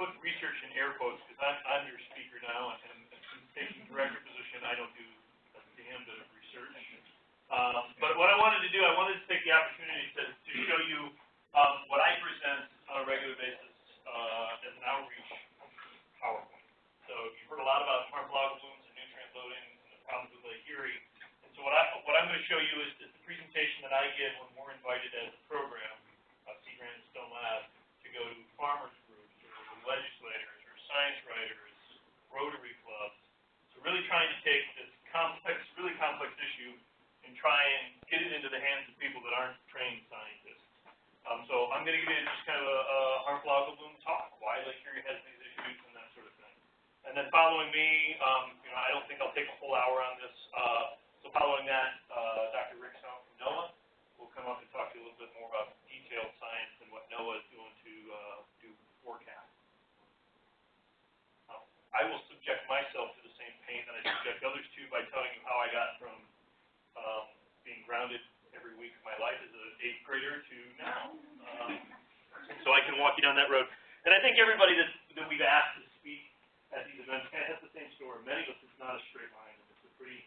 put research in air quotes because I'm, I'm your speaker now, and, and since taking director position, I don't do a damn bit of research. Um, but what I wanted to do, I wanted to take the opportunity to, to show you um, what I present on a regular basis uh, as an outreach PowerPoint. So you've heard a lot about harmful algal blooms and nutrient loading and the problems with Lake Erie. And so what, I, what I'm going to show you is, the presentation that I give when we're invited as a program, uh, Sea Grant and Stone Lab, to go to farmers legislators or science writers, Rotary clubs. So really trying to take this complex, really complex issue and try and get it into the hands of people that aren't trained scientists. Um, so I'm going to give you just kind of a, a harmful algal talk, why Lake Erie has these issues and that sort of thing. And then following me, um, you know, I don't think I'll take a whole hour on this. Uh, so following that, uh, Dr. Rick Stumpf from NOAA will come up and talk to you a little bit more about detailed science and what NOAA is doing to uh, do forecasts. I will subject myself to the same pain that I subject others to by telling you how I got from um, being grounded every week of my life as an eighth grader to now. Um, so I can walk you down that road. And I think everybody that, that we've asked to speak at these events has the same story. Many of us, it's not a straight line. It's a pretty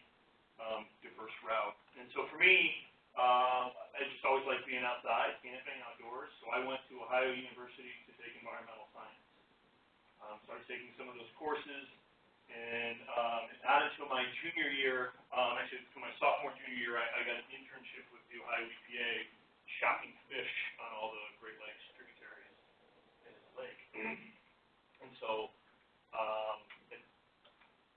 um, diverse route. And so for me, um, I just always like being outside, camping, outdoors. So I went to Ohio University to take environmental science. Um, started taking some of those courses, and um, not until my junior year, um, actually until my sophomore junior year, I, I got an internship with the Ohio EPA, shocking fish on all the Great Lakes tributaries in the lake. and so um, it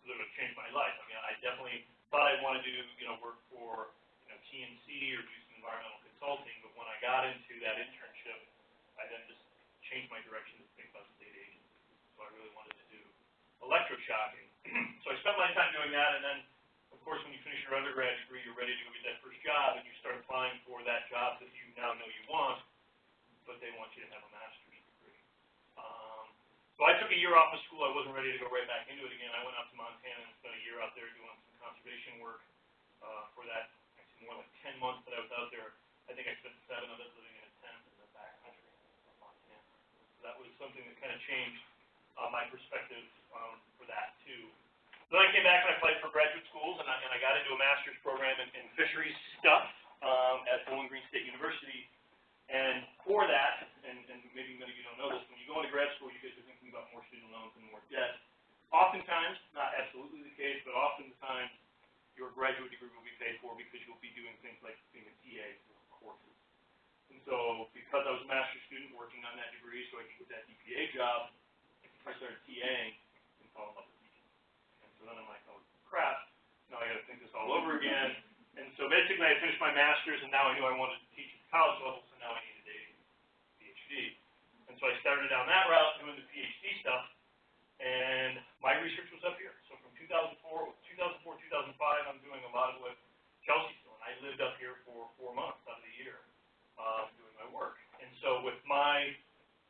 literally changed my life. I mean, I definitely thought I wanted to, you know, work for you know TNC or do some environmental consulting, but when I got into that internship, I then just changed my direction to think about agencies. So I really wanted to do electroshocking. so I spent my time doing that, and then, of course, when you finish your undergrad degree, you're ready to go get that first job, and you start applying for that job that you now know you want, but they want you to have a master's degree. Um, so I took a year off of school. I wasn't ready to go right back into it again. I went out to Montana and spent a year out there doing some conservation work uh, for that, actually more like 10 months that I was out there. I think I spent seven of it living in a tent in the backcountry of Montana. So that was something that kind of changed uh, my perspective um, for that too. Then I came back and I applied for graduate schools, and I, and I got into a master's program in, in fisheries stuff um, at Bowling Green State University. And for that, and, and maybe many of you don't know this, when you go into grad school, you guys are thinking about more student loans and more debt. Oftentimes, not absolutely the case, but oftentimes your graduate degree will be paid for because you'll be doing things like being a TA for courses. And so, because I was a master's student working on that degree, so I could get that EPA job, I started TAing and fell in love with teaching. And so then I'm like, oh crap, now I got to think this all over again. And so basically, I finished my master's, and now I knew I wanted to teach at the college level, so now I needed a PhD. And so I started down that route, doing the PhD stuff, and my research was up here. So from 2004, 2004, 2005, I'm doing a lot of what Chelsea's doing. I lived up here for four months out of the year um, doing my work. And so with my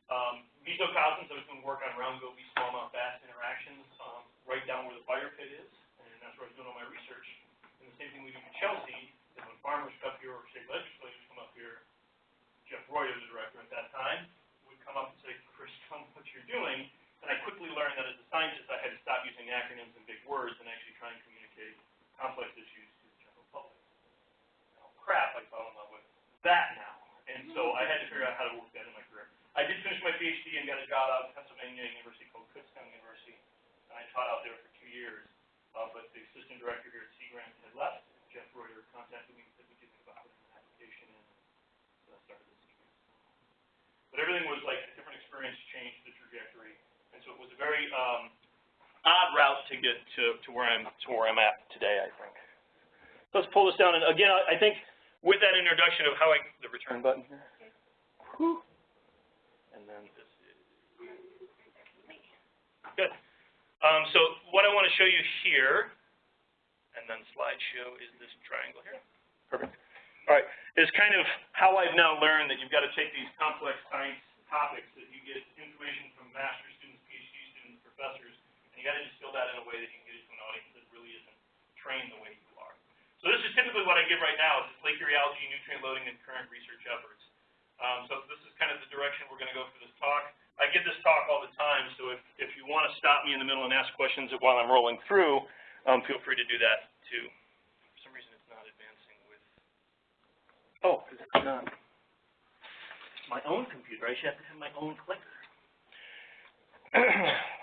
um, mesocosms, round goby smallmouth bass interactions um, right down where the fire pit is, and that's where I was doing all my research. And the same thing we do in Chelsea is when farmers come here or state legislators come up here, Jeff Roy, the director at that time, would come up and say, Chris, tell me what you're doing. And I quickly learned that as a scientist, I had to stop using acronyms and big words and actually try and communicate complex issues to the general public. Oh, crap, I fell in love with that now. And so I had to figure out how to work that in my career. I did finish my PhD and got a job out at Pennsylvania University called Kutztown University. And I taught out there for two years. Uh, but the assistant director here at Sea Grant had left. Jeff Reuter contacted me and said, would you think about putting an application in? So I started the Sea Grant. But everything was like a different experience changed the trajectory. And so it was a very um, odd route to get to, to where I'm to where I'm at today, I think. So let's pull this down. And again, I, I think with that introduction of how I the return button here. And then this is good. Um, so what I want to show you here, and then slideshow is this triangle here. Perfect. All right, is kind of how I've now learned that you've got to take these complex science topics that you get information from master students, PhD students, professors, got to distill that in a way that you can get it to an audience that really isn't trained the way you are. So this is typically what I give right now. Is this Lake Erie algae nutrient loading and current research efforts. Um, so this is kind of the direction we're going to go for this talk. I give this talk all the time, so if, if you want to stop me in the middle and ask questions while I'm rolling through, um, feel free to do that too. For some reason, it's not advancing with. Oh, 'cause it's not my own computer. I should have to have my own clicker.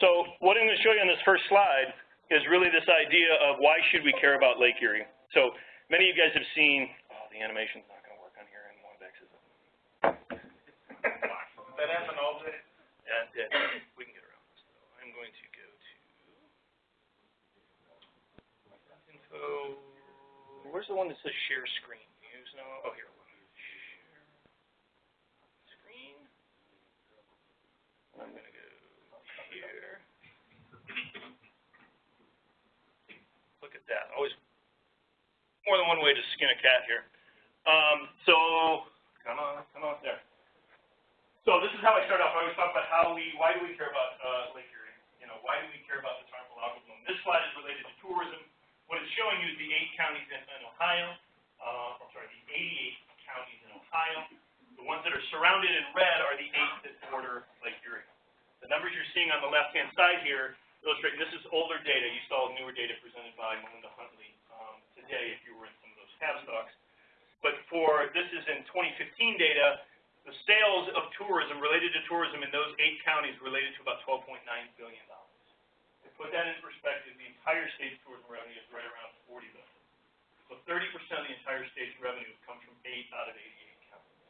so what I'm going to show you on this first slide is really this idea of why should we care about Lake Erie. So many of you guys have seen. Oh, the animation's not going to work on here, and WebEx is. That happened all day. Yeah, it. We can get around this though. I'm going to go to info. Where's the one that says share screen? Use no. Oh, here. Share screen. I'm gonna go here. That. Always more than one way to skin a cat here. Um, so come on, come on there. So this is how I start off. I always talk about how we, why do we care about uh, Lake Erie? You know, why do we care about this harmful algal bloom? This slide is related to tourism. What it's showing you is the eight counties in, in Ohio. Uh, I'm sorry, the 88 counties in Ohio. The ones that are surrounded in red are the eight that border Lake Erie. The numbers you're seeing on the left-hand side here illustrate. This is older data. You saw newer data presented by Melinda Huntley um, today, if you were in some of those tab stocks. But for this is in 2015 data the sales of tourism, related to tourism in those eight counties related to about $12.9 billion. To put that in perspective, the entire state's tourism revenue is right around 40 billion. So 30% of the entire state's revenue comes from eight out of 88 counties.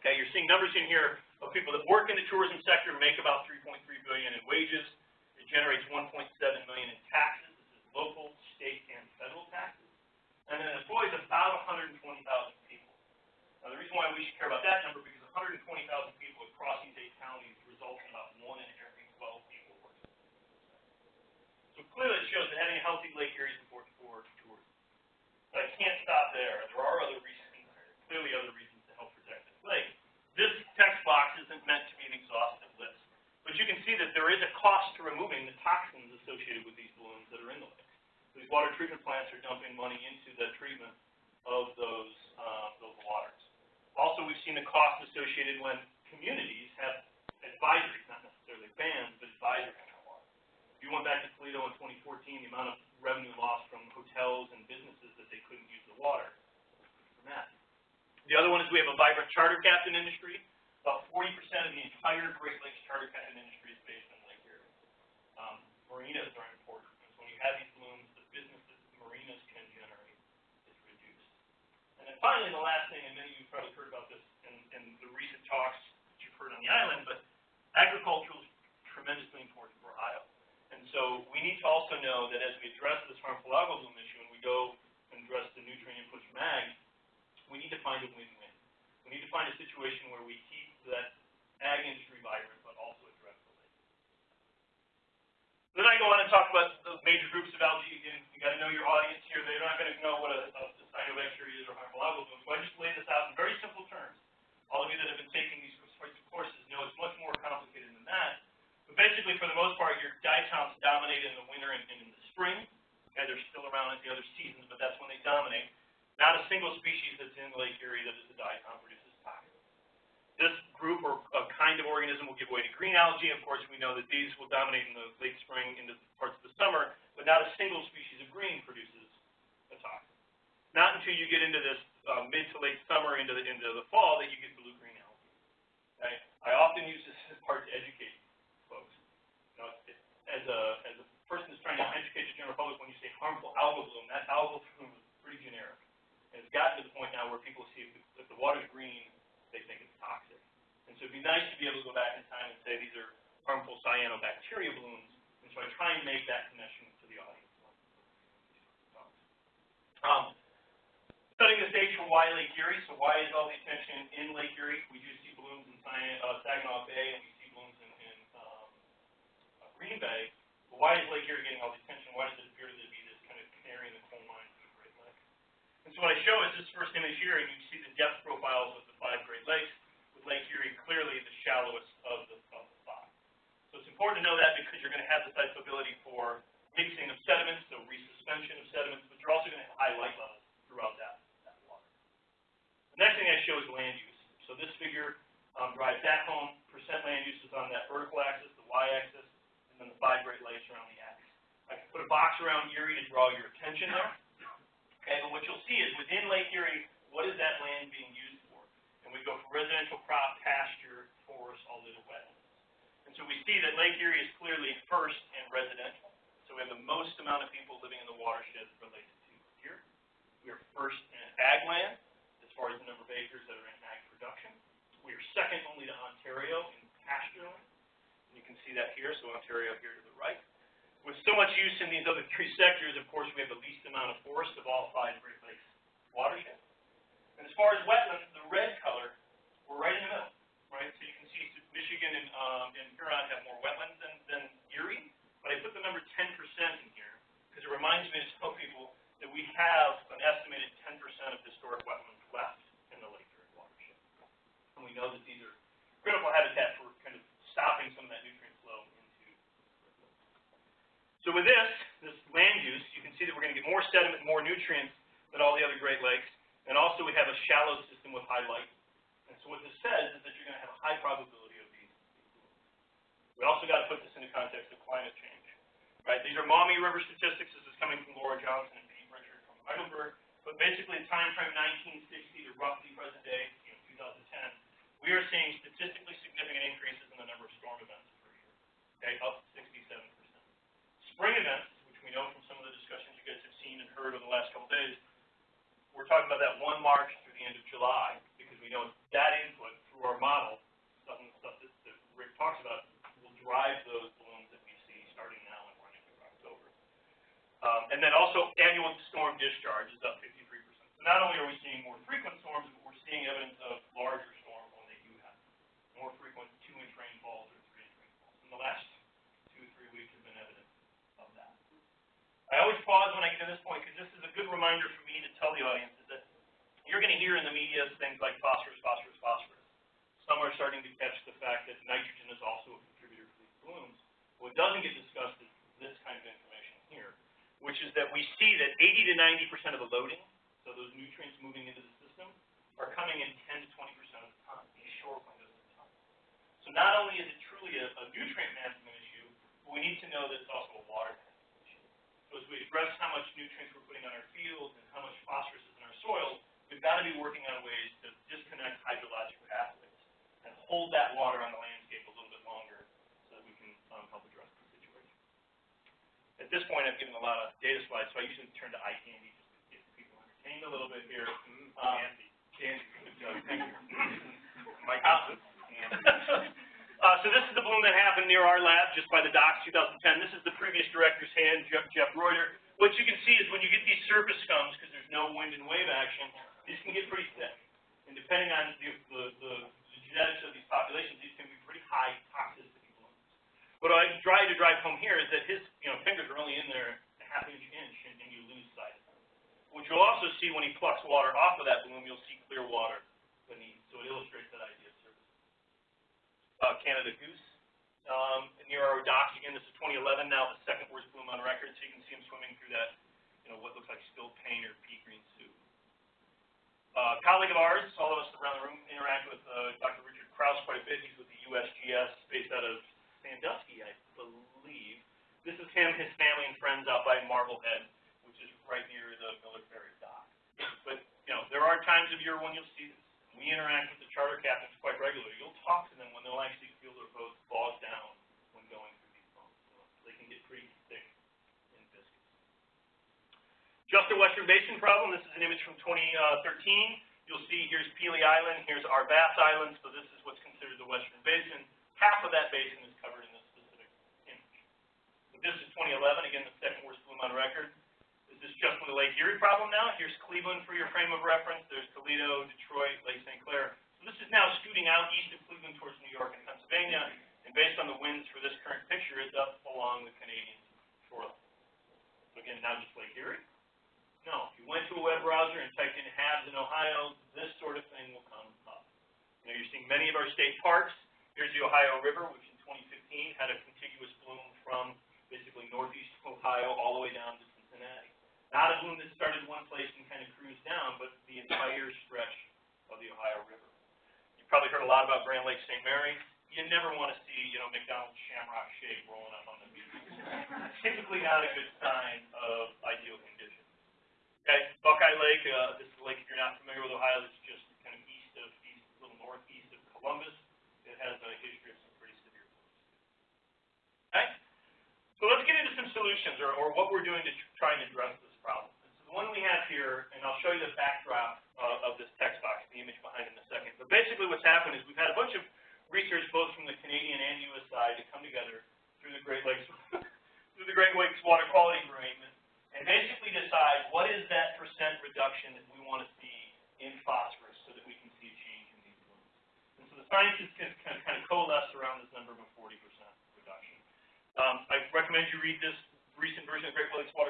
Okay, you're seeing numbers in here of people that work in the tourism sector make about 3.3 billion in wages. Generates 1.7 million in taxes. This is local, state, and federal taxes. And it employs about 120,000 people. Now, the reason why we should care about that number because 120,000 people across these eight counties results in about one in every 12 people working. So clearly, it shows that having a healthy Lake Erie is important for tourism. But I can't stop there. There are other reasons. Clearly, other reasons to help protect this lake. This text box isn't meant to be an exhaustive list, but you can see that there is a cost to removing the toxins associated with these balloons that are in the lake. These water treatment plants are dumping money into the treatment of those uh, those waters. Also, we've seen the cost associated when communities have advisories, not necessarily bans, but advisories on our water. If you went back to Toledo in 2014, the amount of revenue lost from hotels and businesses that they couldn't use the water from that. The other one is we have a vibrant charter captain industry. About 40% of the entire Great Lakes charter captain industry is based in Lake Erie. Um, marinas are important. So when you have these blooms, the business that marinas can generate is reduced. And then finally, the last thing, and many of you probably heard about this in, in the recent talks that you've heard on the island, but agriculture is tremendously important for Ohio. And so we need to also know that as we address this harmful algal bloom issue and we go and address the nutrient inputs from ag, we need to find a win-win. We need to find a situation where we keep that ag industry vibrant, but also address the lake. Then I go on and talk about the major groups of algae. Again, you got to know your audience here. They're not going to know what a, a cyanobacteria is or harmful algal. So I just lay this out in very simple terms. All of you that have been taking these courses know it's much more complicated than that. But basically, for the most part, your diatoms dominate in the winter and, and in the spring. Okay, they're still around at the other seasons, but that's when they dominate. Not a single species that's in Lake Erie that is a diatom produces. This group or a kind of organism will give way to green algae. Of course, we know that these will dominate in the late spring into parts of the summer, but not a single species of green produces a toxin. Not until you get into this uh, mid to late summer into the into the fall that you get blue-green algae. Okay? I often use this part to educate folks. You know, as a as a person that's trying to educate the general public, when you say harmful algal bloom, that algal bloom is pretty generic. And it's gotten to the point now where people see if the, if the water's green, they think it's toxic. And so it'd be nice to be able to go back in time and say these are harmful cyanobacteria blooms. And so I try and make that connection to the audience. Um, setting the stage for why Lake Erie. So why is all the attention in Lake Erie? We do see blooms in uh, Saginaw Bay and we see blooms in, in um, uh, Green Bay. But why is Lake Erie getting all the attention? Why does it appear to be this kind of canary in the coal mine for the Great Lakes? And so what I show is this first image here, and you see the depth profiles of the five Great Lakes, with Lake Erie clearly the shallowest of the, of the five. So it's important to know that because you're going to have the type of ability for mixing of sediments, so resuspension of sediments, but you're also going to have high light levels throughout that, that water. The next thing I show is land use. So this figure um, drives that home. Percent land use is on that vertical axis, the y-axis, and then the five Great Lakes are on the x. I can put a box around Erie to draw your attention there. Okay, but what you'll see is within Lake Erie, what is that land being used for? And we go from residential crop, pasture, forest, all the way to wetlands. And so we see that Lake Erie is clearly first in residential. So we have the most amount of people living in the watershed related to here. We are first in ag land, as far as the number of acres that are in ag production. We are second only to Ontario in pasture land. And you can see that here, so Ontario here to the right. With so much use in these other three sectors, of course, we have the least amount of forest of all five Great Lakes watersheds. And as far as wetlands, the red color, we're right in the middle, right? So you can see Michigan and, um, and Huron have more wetlands than, than Erie, but I put the number ten percent in here, because it reminds me to tell people that we have an estimated ten percent of historic wetlands left in the Lake Erie watershed. And we know that these are critical habitat for kind of stopping some of that nutrient so with this, this land use, you can see that we're gonna get more sediment, more nutrients than all the other Great Lakes. And also we have a shallow system with high light. And so what this says is that you're gonna have a high probability of these. We also gotta put this into context of climate change, right? These are Maumee River statistics. This is coming from Laura Johnson and Pete Richard from Heidelberg. But basically, the time frame nineteen sixty to roughly present day, you know, two thousand ten, we are seeing statistically significant increases in the number of storm events per year, okay, up sixty-seven percent. Spring events, which we know from some of the discussions you guys have seen and heard over the last couple days, we're talking about that one March through the end of July, because we know that input through our model, some of the stuff that, that Rick talks about, will drive those blooms that we see starting now and running through October. Um, and then also annual storm discharge is up fifty-three percent. So not only are we seeing more frequent storms, but we're seeing evidence of larger storms when they do happen. More frequent two-inch rainfalls or three-inch rainfalls. In the last two, three weeks have been evidence of that. I always pause when I get to this point, because this is a good reminder for me to tell the audience is that you're gonna hear in the media things like phosphorus, phosphorus, phosphorus. Some are starting to catch the fact that nitrogen is also a contributor to these blooms. What doesn't get discussed is this kind of information here, which is that we see that eighty to ninety percent of the loading, so those nutrients moving into the system, are coming in ten to twenty percent of the time, these short windows of time. So not only is it truly a, a nutrient management issue, but we need to know that it's also a water management. So as we address how much nutrients we're putting on our fields and how much phosphorus is in our soil, we've got to be working on ways to disconnect hydrologic pathways and hold that water on the landscape a little bit longer so that we can um, help address the situation. At this point, I've given a lot of data slides, so I usually turn to eye candy just to get people entertained a little bit here. Um, Candy. Candy, thank you. Mike Thompson. Uh, so this is the bloom that happened near our lab, just by the docks, 2010. This is the previous director's hand, Jeff, Jeff Reuter. What you can see is when you get these surface scums, because there's no wind and wave action, these can get pretty thick. And depending on the, the, the genetics of these populations, these can be pretty high toxicity blooms. What I try to drive home here is that his, you know, fingers are only in there a half inch inch, and, and you lose sight of them. What you'll also see when he plucks water off of that bloom, you'll see clear water beneath. So it illustrates that idea. Uh, Canada goose, um, near our docks. Again, this is 2011 now, the second worst bloom on record. So you can see him swimming through that, you know, what looks like spilled paint or pea green soup. Uh, colleague of ours, all of us around the room interact with uh, Dr. Richard Krause quite a bit. He's with the USGS, based out of Sandusky, I believe. This is him, his family and friends out by Marblehead, which is right near the Miller Ferry dock. But, you know, there are times of year when you'll see. We interact with the charter captains quite regularly. You'll talk to them when they'll actually feel their boats bogged down when going through these boats. So they can get pretty thick and viscous. Just a Western Basin problem. This is an image from 2013. You'll see here's Pelee Island, here's Arbass Island, so this is what's considered the Western Basin. Half of that basin is covered in this specific image. But this is 2011, again, the second worst bloom on record. This is just the Lake Erie problem now. Here's Cleveland for your frame of reference. There's Toledo, Detroit, Lake St. Clair. So this is now scooting out east of Cleveland towards New York and Pennsylvania. And based on the winds for this current picture, it's up along the Canadian shoreline. So again, now just Lake Erie. No, if you went to a web browser and typed in HABs in Ohio, this sort of thing will come up. You know, you're seeing many of our state parks. Here's the Ohio River, which in 2015 had a contiguous bloom from basically northeast Ohio all the way down to Cincinnati. Not a bloom that started one place and kind of cruised down, but the entire stretch of the Ohio River. You've probably heard a lot about Grand Lake St. Mary. you never want to see, you know, McDonald's Shamrock Shake rolling up on the beach. Typically not a good sign of ideal conditions. Okay, Buckeye Lake, uh, this is a lake if you're not familiar with Ohio, it's just kind of east of, east, a little northeast of Columbus. It has a history of some pretty severe floods. Okay? So let's get into some solutions or, or what we're doing to tr- try and address this problem. So the one we have here, and I'll show you the backdrop uh, of this text box, the image behind it in a second. But basically what's happened is we've had a bunch of research both from the Canadian and U.S. side to come together through the Great Lakes through the Great Lakes Water Quality Agreement and basically decide what is that percent reduction that we want to see in phosphorus so that we can see a change in these blooms. And so the scientists can kind of, kind of coalesce around this number of a 40% reduction. Um, I recommend you read this recent version of Great Lakes Water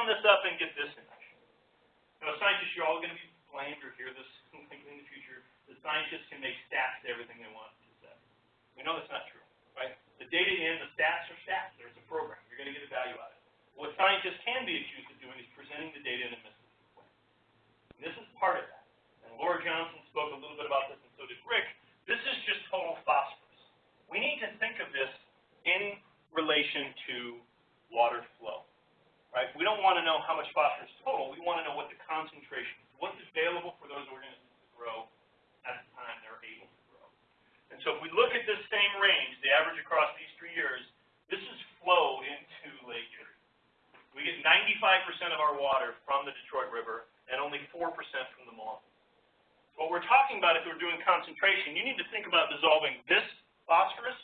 sum this up and get this in action. Now, scientists, you're all going to be blamed or hear this in the future. The scientists can make stats to everything they want to say. We know that's not true, right? The data in, the stats are stats. There's a program. You're going to get a value out of it. What scientists can be accused of doing is presenting the data in a misleading way. And this is part of that. And Laura Johnson spoke a little bit about this, and so did Rick. This is just total phosphorus. We need to think of this in relation to water flow, right? We don't want to know how much phosphorus total. We want to know what the concentration is, what's available for those organisms to grow at the time they're able to grow. And so if we look at this same range, the average across these three years, this is flow into Lake Erie. We get 95% of our water from the Detroit River and only 4% from the Maumee. What we're talking about if we're doing concentration, you need to think about dissolving this phosphorus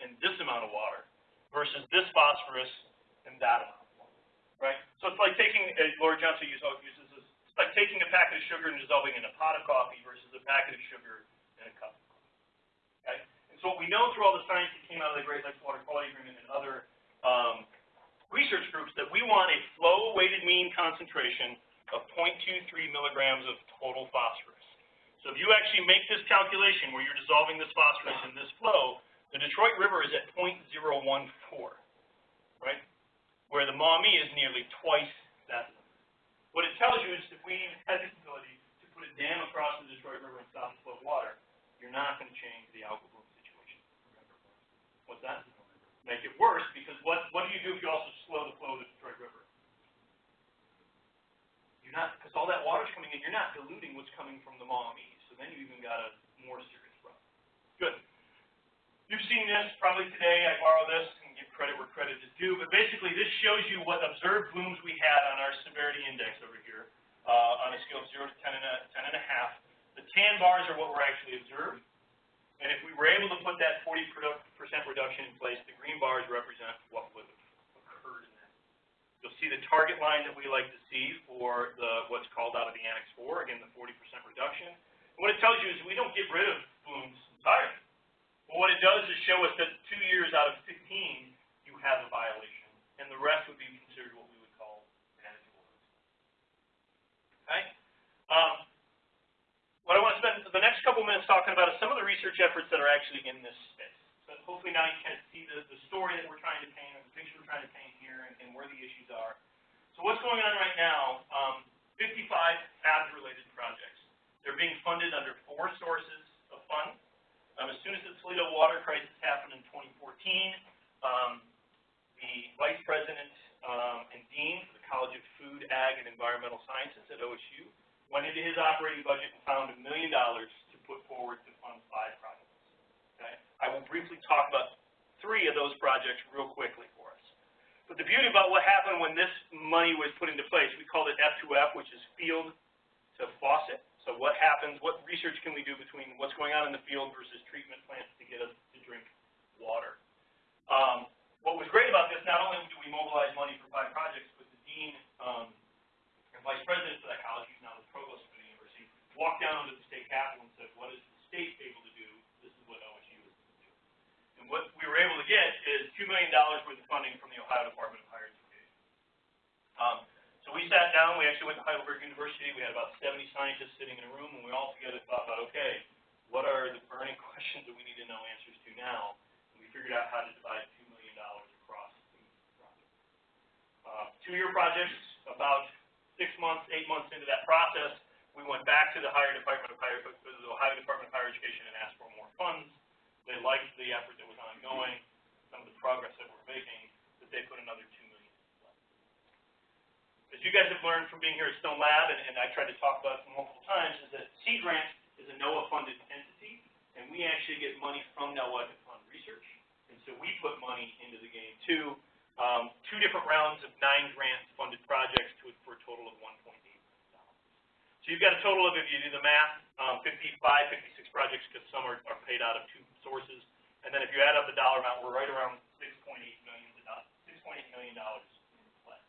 and this amount of water versus this phosphorus and that amount right? So it's like taking, uh, Laura Johnson uses, this, it's like taking a packet of sugar and dissolving in a pot of coffee versus a packet of sugar in a cup of coffee, okay? And so what we know through all the science that came out of the Great Lakes Water Quality Agreement and other um, research groups that we want a flow weighted mean concentration of 0.23 milligrams of total phosphorus. So if you actually make this calculation where you're dissolving this phosphorus in this flow, the Detroit River is at 0.014, right? Where the Maumee is nearly twice that. What it tells you is if we even had the ability to put a dam across the Detroit River and stop the flow of water, you're not going to change the algal bloom situation. What's that? Make it worse because what what do you do if you also slow the flow of the Detroit River? You're not because all that water's coming in. You're not diluting what's coming from the Maumee. So then you even got a more serious problem. Good. You've seen this probably today. I borrow this credit where credit is due. But basically, this shows you what observed blooms we had on our severity index over here uh, on a scale of 0 to 10 and, a, 10 and a half. The tan bars are what were actually observed. And if we were able to put that 40% reduction in place, the green bars represent what would have occurred in that. You'll see the target line that we like to see for the what's called out of the Annex 4, again, the 40% reduction. And what it tells you is we don't get rid of blooms entirely. But what it does is show us that two years out of 15, you have a violation, and the rest would be considered what we would call manageable. Okay? Um, what I want to spend the next couple minutes talking about is some of the research efforts that are actually in this space. So hopefully now you can see the, the story that we're trying to paint, or the picture we're trying to paint here, and, and where the issues are. So what's going on right now, um, 55 HABs-related projects. They're being funded under four sources of funds. Um, as soon as the Toledo water crisis happened in 2014, um, the vice president um, and dean for the College of Food, Ag, and Environmental Sciences at OSU went into his operating budget and found a million dollars to put forward to fund five projects. Okay? I will briefly talk about three of those projects real quickly for us. But the beauty about what happened when this money was put into place, we called it F2F, which is field to faucet. So what happens, what research can we do between what's going on in the field versus treatment plants to get us to drink water? Um, what was great about this, not only do we mobilize money for five projects, but the dean um, and vice president for that college, he's now the provost for the university, walked down to the state capitol and said, what is the state able to do? This is what OSU is able to do. And what we were able to get is $2 million worth of funding from the Ohio Department of Higher Education. Um, so we sat down, we actually went to Heidelberg University, we had about 70 scientists sitting in a room, and we all together thought about, okay, what are the burning questions that we need to know answers to now? And we figured out how to divide $2 million across the project. Uh, Two-year projects, about six months, eight months into that process, we went back to the Higher Department of Higher, the Ohio Department of Higher Education and asked for more funds. They liked the effort that was ongoing, some of the progress that we're making, that they put another two million. As you guys have learned from being here at Stone Lab, and, and I tried to talk about it multiple times, is that Sea Grant is a NOAA-funded entity, and we actually get money from NOAA to fund research. And so we put money into the game too. Um, two different rounds of nine grant-funded projects to, for a total of 1.8 million dollars. So you've got a total of, if you do the math, um, 55, 56 projects, because some are, are paid out of two sources. And then if you add up the dollar amount, we're right around 6.8 million, 6.8 million dollars in play.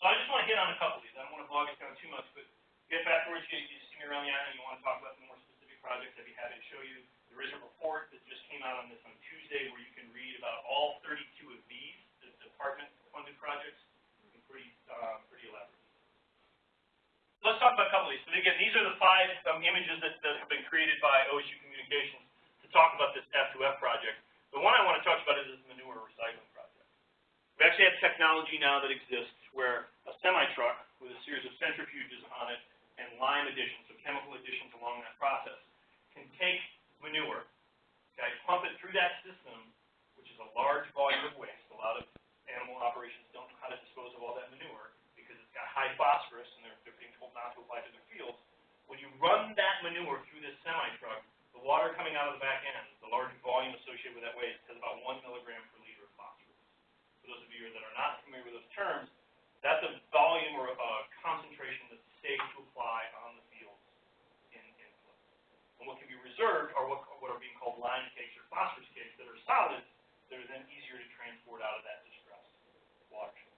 so I just want to hit on a couple of these. I don't want to bog us down too much, but if afterwards you, you see me around the island and you want to talk about some more specific projects, I'd be happy to show you. There is a report that just came out on this on Tuesday where you can read about all 32 of these, the department-funded projects. Pretty, uh, pretty elaborate. Let's talk about a couple of these. So again, these are the five um, images that, that have been created by OSU Communications to talk about this F2F project. The one I want to talk about is this manure recycling project. We actually have technology now that exists where a semi-truck with a series of centrifuges on it and lime additions, so chemical additions along that process, can take manure, okay, pump it through that system, which is a large volume of waste. A lot of animal operations don't know how to dispose of all that manure because it's got high phosphorus and they're, they're being told not to apply to their fields. When you run that manure through this semi-truck, the water coming out of the back end, the large volume associated with that waste, has about one milligram per liter of phosphorus. For those of you that are not familiar with those terms, that's a volume or a concentration that's safe to apply on the fields in, in place. And what can be reserved are what, what are being called lime cakes or phosphorus cakes that are solids that are then easier to transport out of that distressed watershed.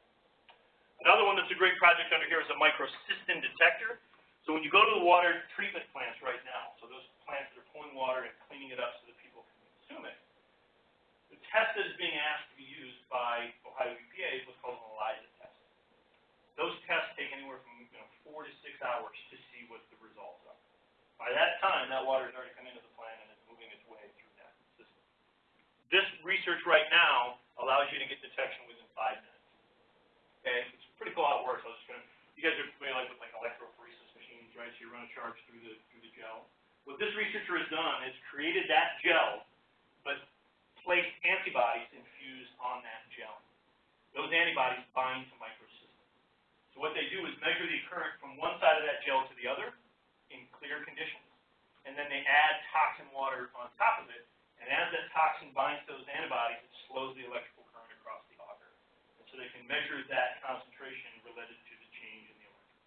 Another one that's a great project under here is a microcystin detector. So when you go to the water treatment plants right now, so those plants that are pulling water and cleaning it up so that people can consume it, the test that is being asked to be used by Ohio EPA is what's By that time, that water has already come into the plant and is moving its way through that system. This research right now allows you to get detection within five minutes. Okay, it's pretty cool how it works. I was just gonna, you guys are familiar with like electrophoresis machines, right? So you run a charge through the through the gel. What this researcher has done is created that gel, but placed antibodies infused on that gel. Those antibodies add toxin water on top of it, and as that toxin binds to those antibodies, it slows the electrical current across the agar. And so they can measure that concentration related to the change in the electrical.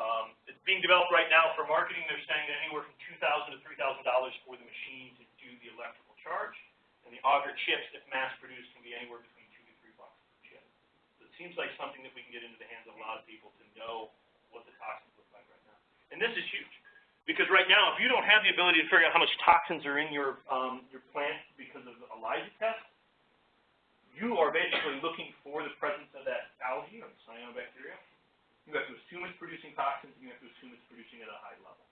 Um, it's being developed right now for marketing. They're saying that anywhere from 2,000 to $3,000 for the machine to do the electrical charge, and the agar chips, if mass produced, can be anywhere between two to three bucks per chip. So it seems like something that we can get into the hands of a lot of people to know what the toxins look like right now. And this is huge. Because right now, if you don't have the ability to figure out how much toxins are in your um, your plant because of a ELISA test, you are basically looking for the presence of that algae or cyanobacteria. You have to assume it's producing toxins, and you have to assume it's producing at a high level.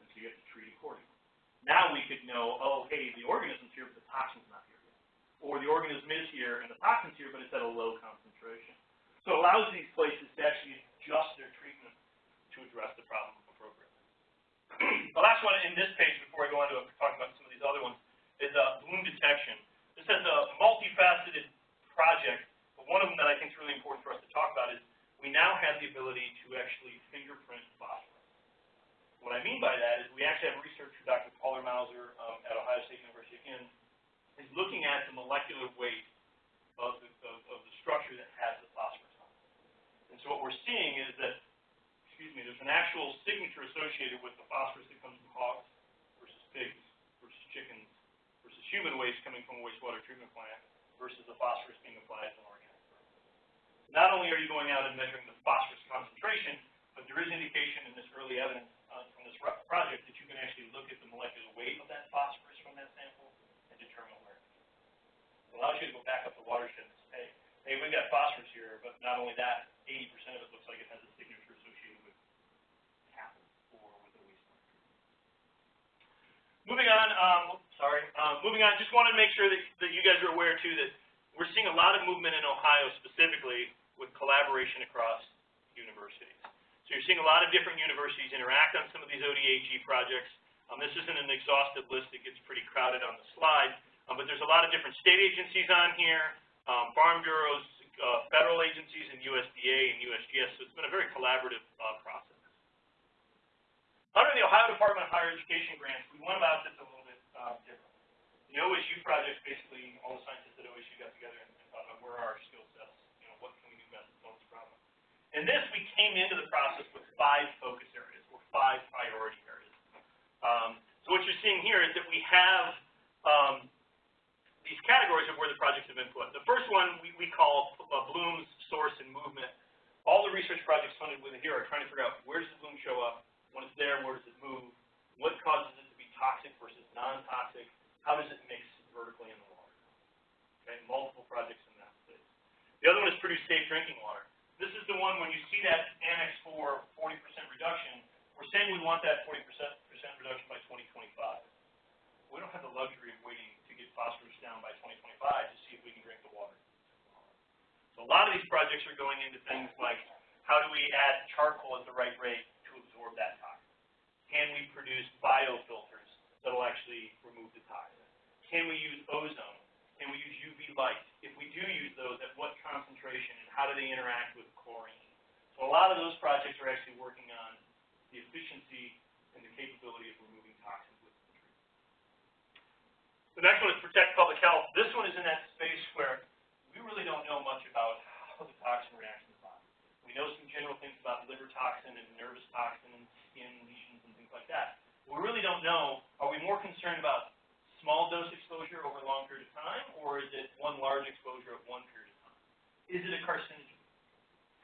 And so you have to treat accordingly. Now we could know, oh, hey, the organism's here, but the toxin's not here yet. Or the organism is here, and the toxin's here, but it's at a low concentration. So it allows these places to actually adjust their treatment to address the problem the last one in this page, before I go on to talk about some of these other ones, is uh, bloom detection. This is a multifaceted project, but one of them that I think is really important for us to talk about is we now have the ability to actually fingerprint phosphorus. What I mean by that is we actually have research from Dr. Paul Mauser um, at Ohio State University, again, is looking at the molecular weight of the, of, of the structure that has the phosphorus on it. And so what we're seeing is that excuse me, there's an actual signature associated with the phosphorus that comes from hogs versus pigs versus chickens versus human waste coming from a wastewater treatment plant versus the phosphorus being applied to an organic Not only are you going out and measuring the phosphorus concentration, but there is indication in this early evidence uh, from this project that you can actually look at the molecular weight of that phosphorus from that sample and determine where it is. It allows you to go back up the watershed and say, hey, we've got phosphorus here, but not only that, 80% of it looks like it has a signature Moving on, um, sorry, uh, moving on, just wanted to make sure that, that you guys are aware too that we're seeing a lot of movement in Ohio specifically with collaboration across universities. So you're seeing a lot of different universities interact on some of these ODAG projects. Um, this isn't an exhaustive list, it gets pretty crowded on the slide, um, but there's a lot of different state agencies on here, um, farm bureaus, uh, federal agencies, and USDA and USGS, so it's been a very collaborative uh, process. Under the Ohio Department of Higher Education grants, we went about this a little bit uh, differently. The OSU project, basically, all the scientists at OSU got together and, and thought about where are our skill sets, you know, what can we do best to solve this problem. In this, we came into the process with five focus areas, or five priority areas. Um, so what you're seeing here is that we have um, these categories of where the projects have been put. The first one we, we call uh, blooms, source, and movement. All the research projects funded with it here are trying to figure out where does the bloom show up, there, where does it move? What causes it to be toxic versus non-toxic? How does it mix vertically in the water? Okay, multiple projects in that space. The other one is produce safe drinking water. This is the one when you see that Annex 4 40% reduction, we're saying we want that 40% reduction by 2025. We don't have the luxury of waiting to get phosphorus down by 2025 to see if we can drink the water. So a lot of these projects are going into things like how do we add charcoal at the right rate absorb that toxin? Can we produce biofilters that will actually remove the toxin? Can we use ozone? Can we use UV light? If we do use those, at what concentration and how do they interact with chlorine? So a lot of those projects are actually working on the efficiency and the capability of removing toxins with the treatment. The next one is protect public health. This one is in that space where we really don't know much about how the toxin reacts know some general things about liver toxin and nervous toxin and skin lesions and things like that. We really don't know, are we more concerned about small dose exposure over a long period of time, or is it one large exposure of one period of time? Is it a carcinogen?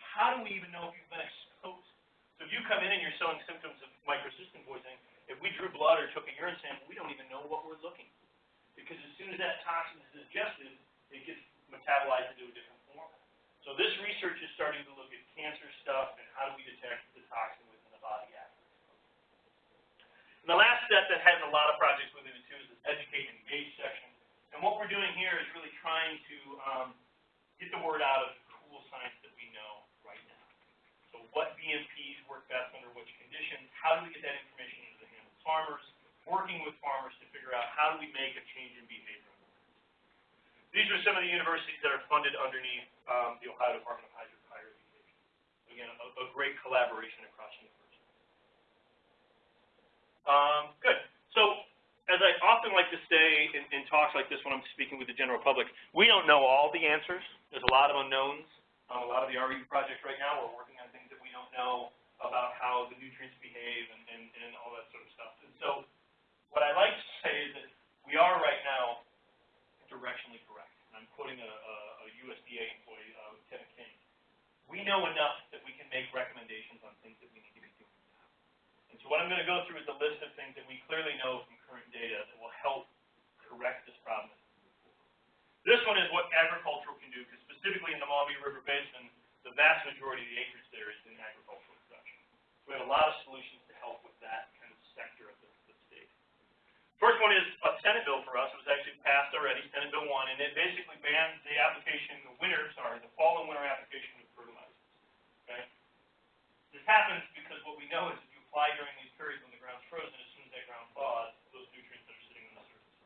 How do we even know if you've been exposed? So if you come in and you're showing symptoms of microcystin poisoning, if we drew blood or took a urine sample, we don't even know what we're looking for. Because as soon as that toxin is ingested, it gets metabolized into a different so this research is starting to look at cancer stuff and how do we detect the toxin within the body after And the last step that has a lot of projects within it too is this educate and engage section. And what we're doing here is really trying to um, get the word out of the cool science that we know right now. So what BMPs work best under which conditions, how do we get that information into the hands of farmers, working with farmers to figure out how do we make a change in behavior. These are some of the universities that are funded underneath um, the Ohio Department of Hydro Higher Education. Again, a, a great collaboration across universities. Um, good. So as I often like to say in, in talks like this when I'm speaking with the general public, we don't know all the answers. There's a lot of unknowns on a lot of the RE projects right now. We're working on things that we don't know about how the nutrients behave and, and, and all that sort of stuff. And so what I like to say is that we are right now directionally correct. And I'm quoting a, a, a USDA employee, uh, Lieutenant King. We know enough that we can make recommendations on things that we need to be doing now. And so what I'm going to go through is a list of things that we clearly know from current data that will help correct this problem. This one is what agricultural can do, because specifically in the Maumee River Basin, the vast majority of the acreage there is in agricultural production. So we have a lot of solutions to help with that kind of sector of the, the state. First one is a Senate bill for us. It was actually passed already, Senate Bill 1, and it basically bans the application, the winter, sorry, the fall and winter application of fertilizers. Okay? This happens because what we know is if you apply during these periods when the ground's frozen, as soon as that ground thaws, those nutrients that are sitting on the surface.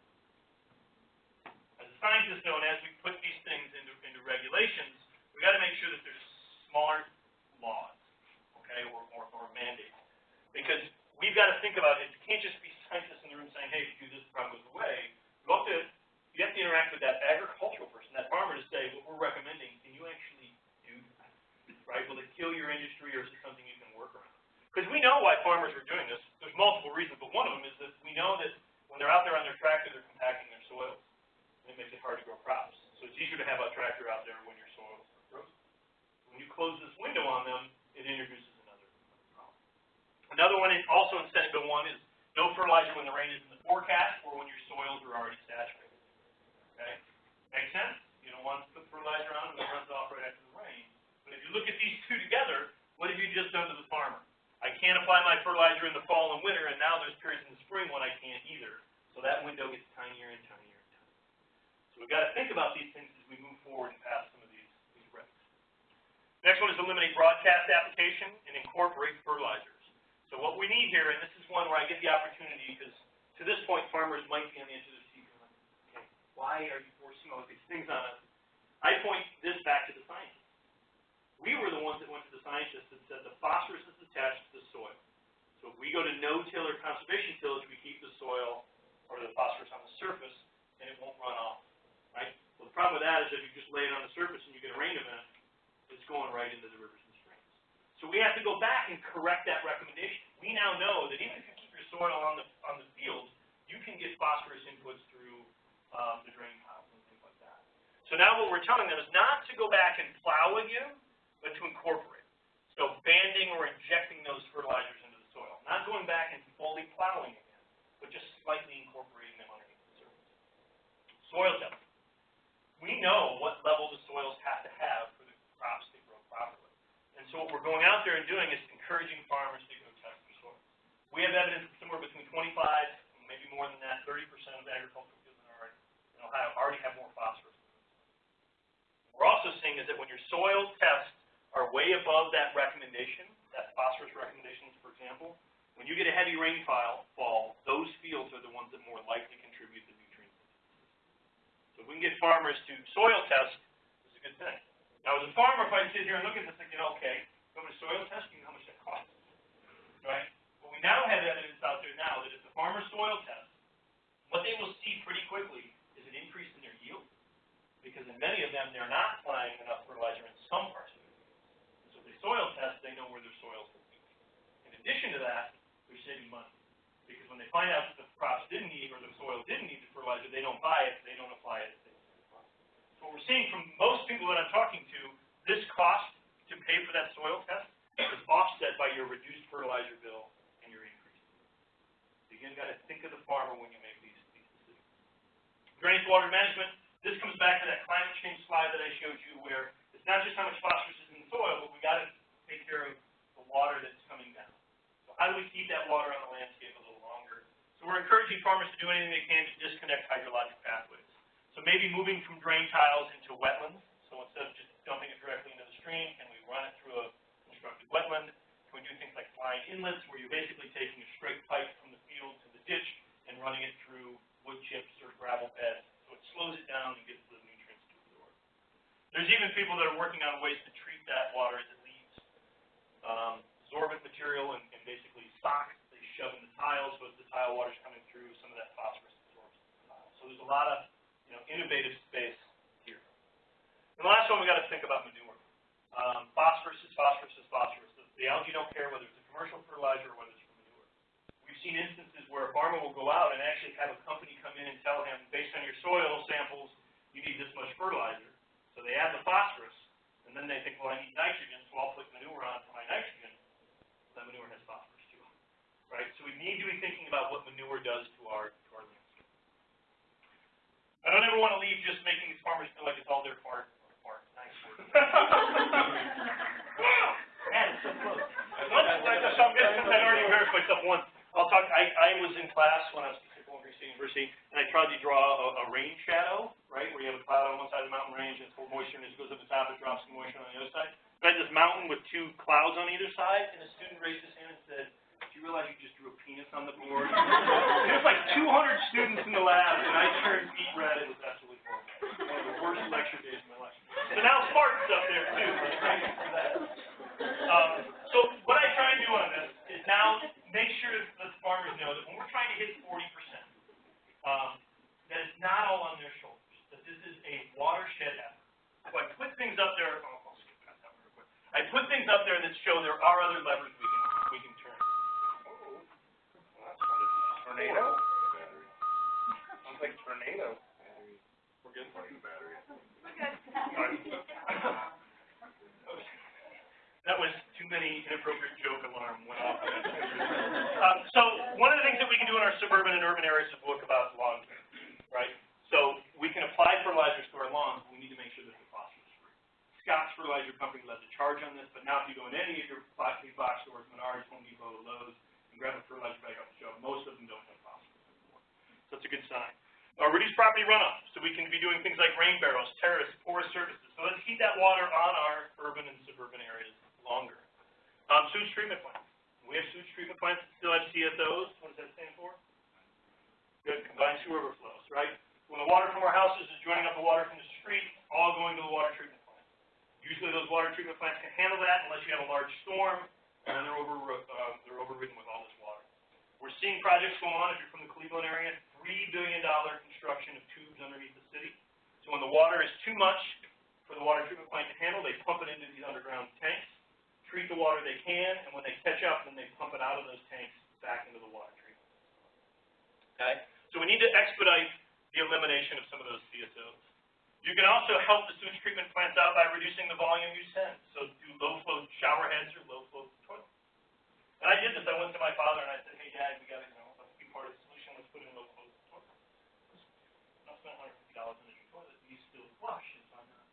As a scientist, though, and as we put these things into, into regulations, we got to make sure that there's smart laws, okay, or, or, or mandates. Because we've got to think about it. It can't just be scientists in the room saying, hey, if you do this, the problem goes away. You have to, you have to interact with that agricultural person, that farmer to say, what we're recommending, can you actually do that? Right? Will it kill your industry or is it something you can work around? Because we know why farmers are doing this. There's multiple reasons, but one of them is that we know that when they're out there on their tractor, they're compacting their soils. And it makes it hard to grow crops. So it's easier to have a tractor out there when your soils are frozen. When you close this window on them, it introduces another problem. Another one is also in Senate Bill 1 is no fertilizer when the rain is in the forecast or when your soils are already saturated. Okay? Make sense? You don't want to put fertilizer on and it runs off right after the rain. But if you look at these two together, what have you just done to the farmer? I can't apply my fertilizer in the fall and winter, and now there's periods in the spring when I can't either. So that window gets tinier and tinier and tinier. So we've got to think about these things as we move forward and pass some of these, these regs. Next one is eliminate broadcast application and incorporate fertilizers. So what we need here, and this is one where I get the opportunity, because to this point, farmers might be on the edge of their seat okay, why are you forcing all these things on us? I point this back to the scientists. We were the ones that went to the scientists and said the phosphorus is attached to the soil. So if we go to no-till or conservation tillage, we keep the soil or the phosphorus on the surface, and it won't run off, right? Well, the problem with that is if you just lay it on the surface and you get a rain event, going right into the rivers and streams. So we have to go back and correct that recommendation. We now know that even if you keep your soil on the on the fields, you can get phosphorus inputs through um, the drain tiles and things like that. So now what we're telling them is not to go back and plow again, but to incorporate. So banding or injecting those fertilizers into the soil. Not going back and fully plowing again, but just slightly incorporating them underneath the surface. Soil testing. We know what level the soils have to have for the crops to grow properly. And so what we're going out there and doing is encouraging farmers to go test their soils. We have evidence that somewhere between 25, maybe more than that, 30% of agricultural fields in, our, in Ohio already have more phosphorus. We're also seeing is that when your soil tests are way above that recommendation, that phosphorus recommendations, for example, when you get a heavy rainfall, fall, those fields are the ones that more likely contribute the nutrients. So if we can get farmers to soil test, it's a good thing. Now, as a farmer, if I sit here and look at this thinking, okay, go to soil testing, how much that costs, right? But we now have evidence out there now that if the farmer soil tests, what they will see pretty quickly is an increase in their yield, because in many of them, they're not applying enough fertilizer in some parts of it. And so if they soil test, they know where their soils are. In addition to that, they're saving money, because when they find out that the crops didn't need, or the soil didn't need the fertilizer, they don't buy it, they don't apply it. What we're seeing from most people that I'm talking to, this cost to pay for that soil test is offset by your reduced fertilizer bill and your increase. So again, got to think of the farmer when you make these, these decisions. Drainage water management, this comes back to that climate change slide that I showed you where it's not just how much phosphorus is in the soil, but we've got to take care of the water that's coming down. So how do we keep that water on the landscape a little longer? So we're encouraging farmers to do anything they can to disconnect hydrologic pathways. So maybe moving from drain tiles into wetlands. So instead of just dumping it directly into the stream, can we run it through a constructed wetland? Can we do things like blind inlets, where you're basically taking a straight pipe from the field to the ditch and running it through wood chips or gravel beds, so it slows it down and gets the nutrients to absorb. There's even people that are working on ways to treat that water as it leaves. Um, absorbent material and, and basically socks they shove in the tiles, so as the tile water's coming through, some of that phosphorus absorbs the tile. So there's a lot of, you know, innovative space here. And the last one, we gotta think about manure. Um, phosphorus is phosphorus is phosphorus. The, the algae don't care whether it's a commercial fertilizer or whether it's from manure. We've seen instances where a farmer will go out and actually have a company come in and tell him, based on your soil samples, you need this much fertilizer. So they add the phosphorus, and then they think, well, I need nitrogen, so I'll put manure on for my nitrogen. That manure has phosphorus too, right? So we need to be thinking about what manure does to our, to our landscape. I don't ever want to leave just making these farmers feel like it's all their part, close. Once, like, so I'm gonna, since I already embarrassed myself once, I'll talk, I, was in class when I was at Oklahoma State University, and I tried to draw a, rain shadow, right, where you have a cloud on one side of the mountain range, and it's full moisture, and as it goes up the top, it drops some moisture on the other side. But I had this mountain with two clouds on either side, and a student raised his hand and said, you realize you just drew a penis on the board? There was like two hundred students in the lab, and I turned beet red, it was absolutely horrible. One of the worst lecture days of my life. So now Spartan's up there too. Um, so what I try and do on this is now make sure that the farmers know that when we're trying to hit forty percent, um, that it's not all on their shoulders, that this is a watershed effort. So I put things up there, oh, I'll skip past that real quick. I put things up there that show there are other levers we can turn. Tornado? Sounds like tornado. We're good? That was too many inappropriate joke alarm went off. Um, so one of the things that we can do in our suburban and urban areas is look about lawn care, right? So we can apply fertilizers to our lawns, but we need to make sure that they're phosphorus free. Scott's Fertilizer Company led the charge on this, but now if you go in any of your box, box stores, Menards, Home Depot, Lowe's, and grab a fertilizer bag off the shelf, most of them don't have phosphorus anymore. So that's a good sign. Uh, reduce property runoff, so we can be doing things like rain barrels, terrace, porous surfaces. So let's keep that water on our urban and suburban areas longer. Um, sewage treatment plants. We have sewage treatment plants that still have CSOs. What does that stand for? Good, combined sewer overflows, right? When the water from our houses is joining up the water from the street, all going to the water treatment plant. Usually those water treatment plants can handle that unless you have a large storm, and then they're over, uh, they're overridden with all this water. We're seeing projects go on, if you're from the Cleveland area, three billion dollar construction of tubes underneath the city. So when the water is too much for the water treatment plant to handle, they pump it into these underground tanks, treat the water they can, and when they catch up, then they pump it out of those tanks back into the water treatment. Okay? So we need to expedite the elimination of some of those CSOs. You can also help the sewage treatment plants out by reducing the volume you send. So do low flow shower heads or low flow toilets. And I did this. I went to my father and I said, hey, Dad, we got to, you know, let's be part of the solution. Let's put in low flow toilets. Not spend $150 on a new toilet. These still flush. It's on that.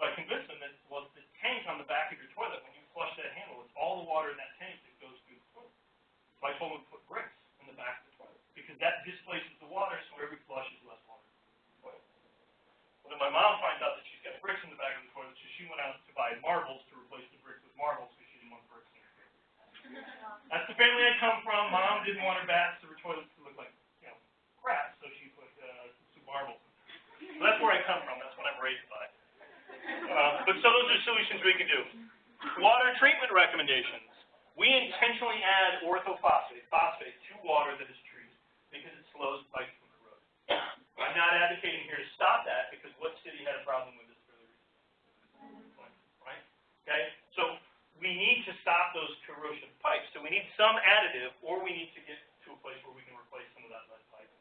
But I convinced them that, well, the tank on the back of your toilet, when you flush that handle, it's all the water in that tank that goes through the toilet. So I told them to put bricks in the back of the toilet, because that displaces the water, so every flush is less water. in the. Well, then my mom finds out that she's got bricks in the back of the toilet, so she went out to buy marbles to replace the bricks with marbles, because she didn't want bricks in her toilet. That's the family I come from. Mom didn't want her baths or her toilets to look like, you know, crap, so she put, uh, some marbles. So that's where I come from, that's what I'm raised by. Uh, but so those are solutions we can do. Water treatment recommendations. We intentionally add orthophosphate, phosphate, to water that is treated because it slows pipes from corrosion. I'm not advocating here to stop that because what city had a problem with this recently? Right? Okay? So we need to stop those corrosive pipes. So we need some additive or we need to get to a place where we can replace some of that lead pipe.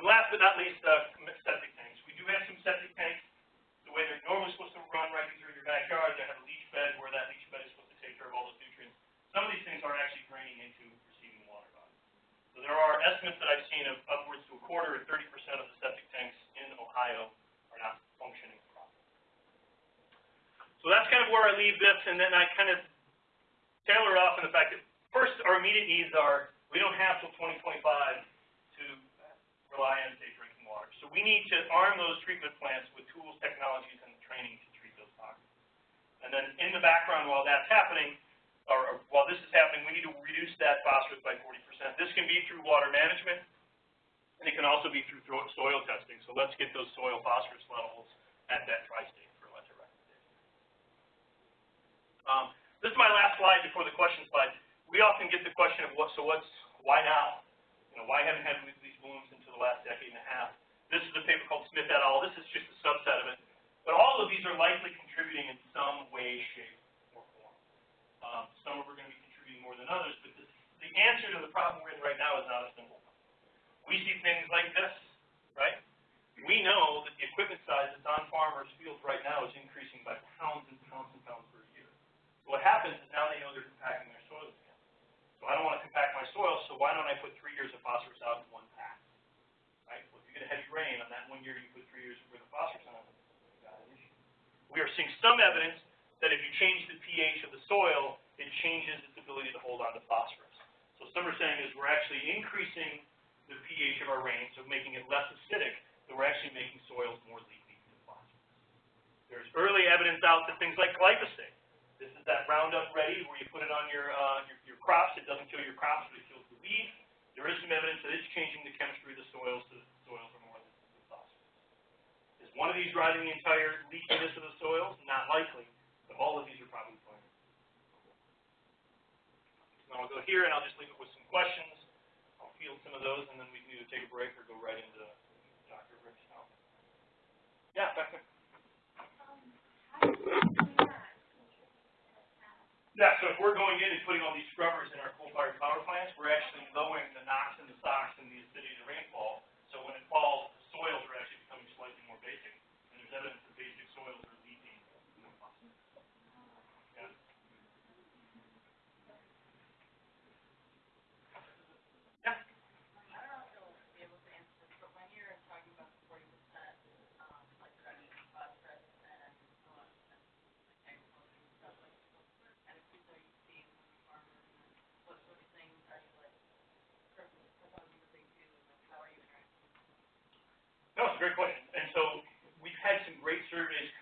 And last but not least, uh, septic tanks. We do have some septic tanks the way they're normally supposed to run right through your backyard. They have a leach bed where that leach bed is supposed to take care of all those nutrients. Some of these things aren't actually draining into receiving water bodies. So there are estimates that I've seen of upwards to a quarter or thirty percent of the septic tanks in Ohio are not functioning properly. So that's kind of where I leave this, and then I kind of tailor it off in the fact that first, our immediate needs are we don't have till 2025 rely on safe drinking water. So we need to arm those treatment plants with tools, technologies, and training to treat those toxins. And then in the background while that's happening, or, while this is happening, we need to reduce that phosphorus by 40%. This can be through water management, and it can also be through soil testing. So let's get those soil phosphorus levels at that tri-state for fertilizer recommendation. Um, this is my last slide before the question slide. We often get the question of what, so what's, why now? You know, why haven't had these balloons great question. And so we've had some great surveys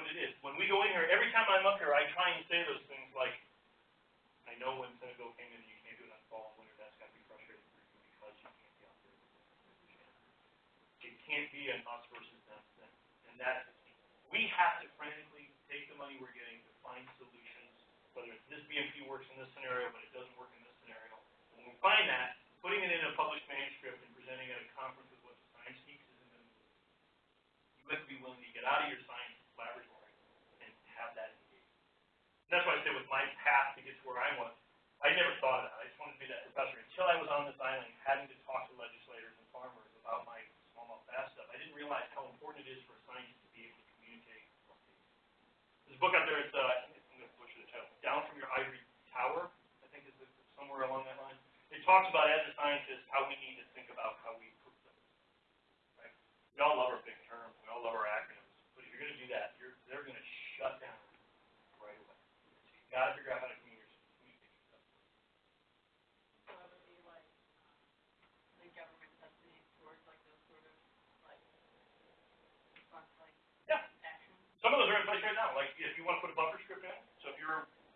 what it is. When we go in here, every time I'm up here, I try and say those things like, I know when Senate Bill came in, you can't do it on fall and winter. That's going to be frustrating for you because you can't be out there. It can't be an us versus them thing. And that we have to frantically take the money we're getting to find solutions, whether it's this BMP works in this scenario, but it doesn't work in this scenario. When we find that, putting it in a published manuscript and presenting at a conference with what the science teaches, and then you have to be willing to get out of your science. until I was on this island having to talk to legislators and farmers about my smallmouth bass stuff, I didn't realize how important it is for scientists to be able to communicate. There's a book out there, it's, uh, I'm going to butcher the title, Down from Your Ivory Tower, I think is somewhere along that line. It talks about, as a scientist, how we need to think about how we improve things. Right? We all love our big terms, we all love our acronyms, but if you're going to do that, you're, they're going to shut down right away. So you've got to figure out how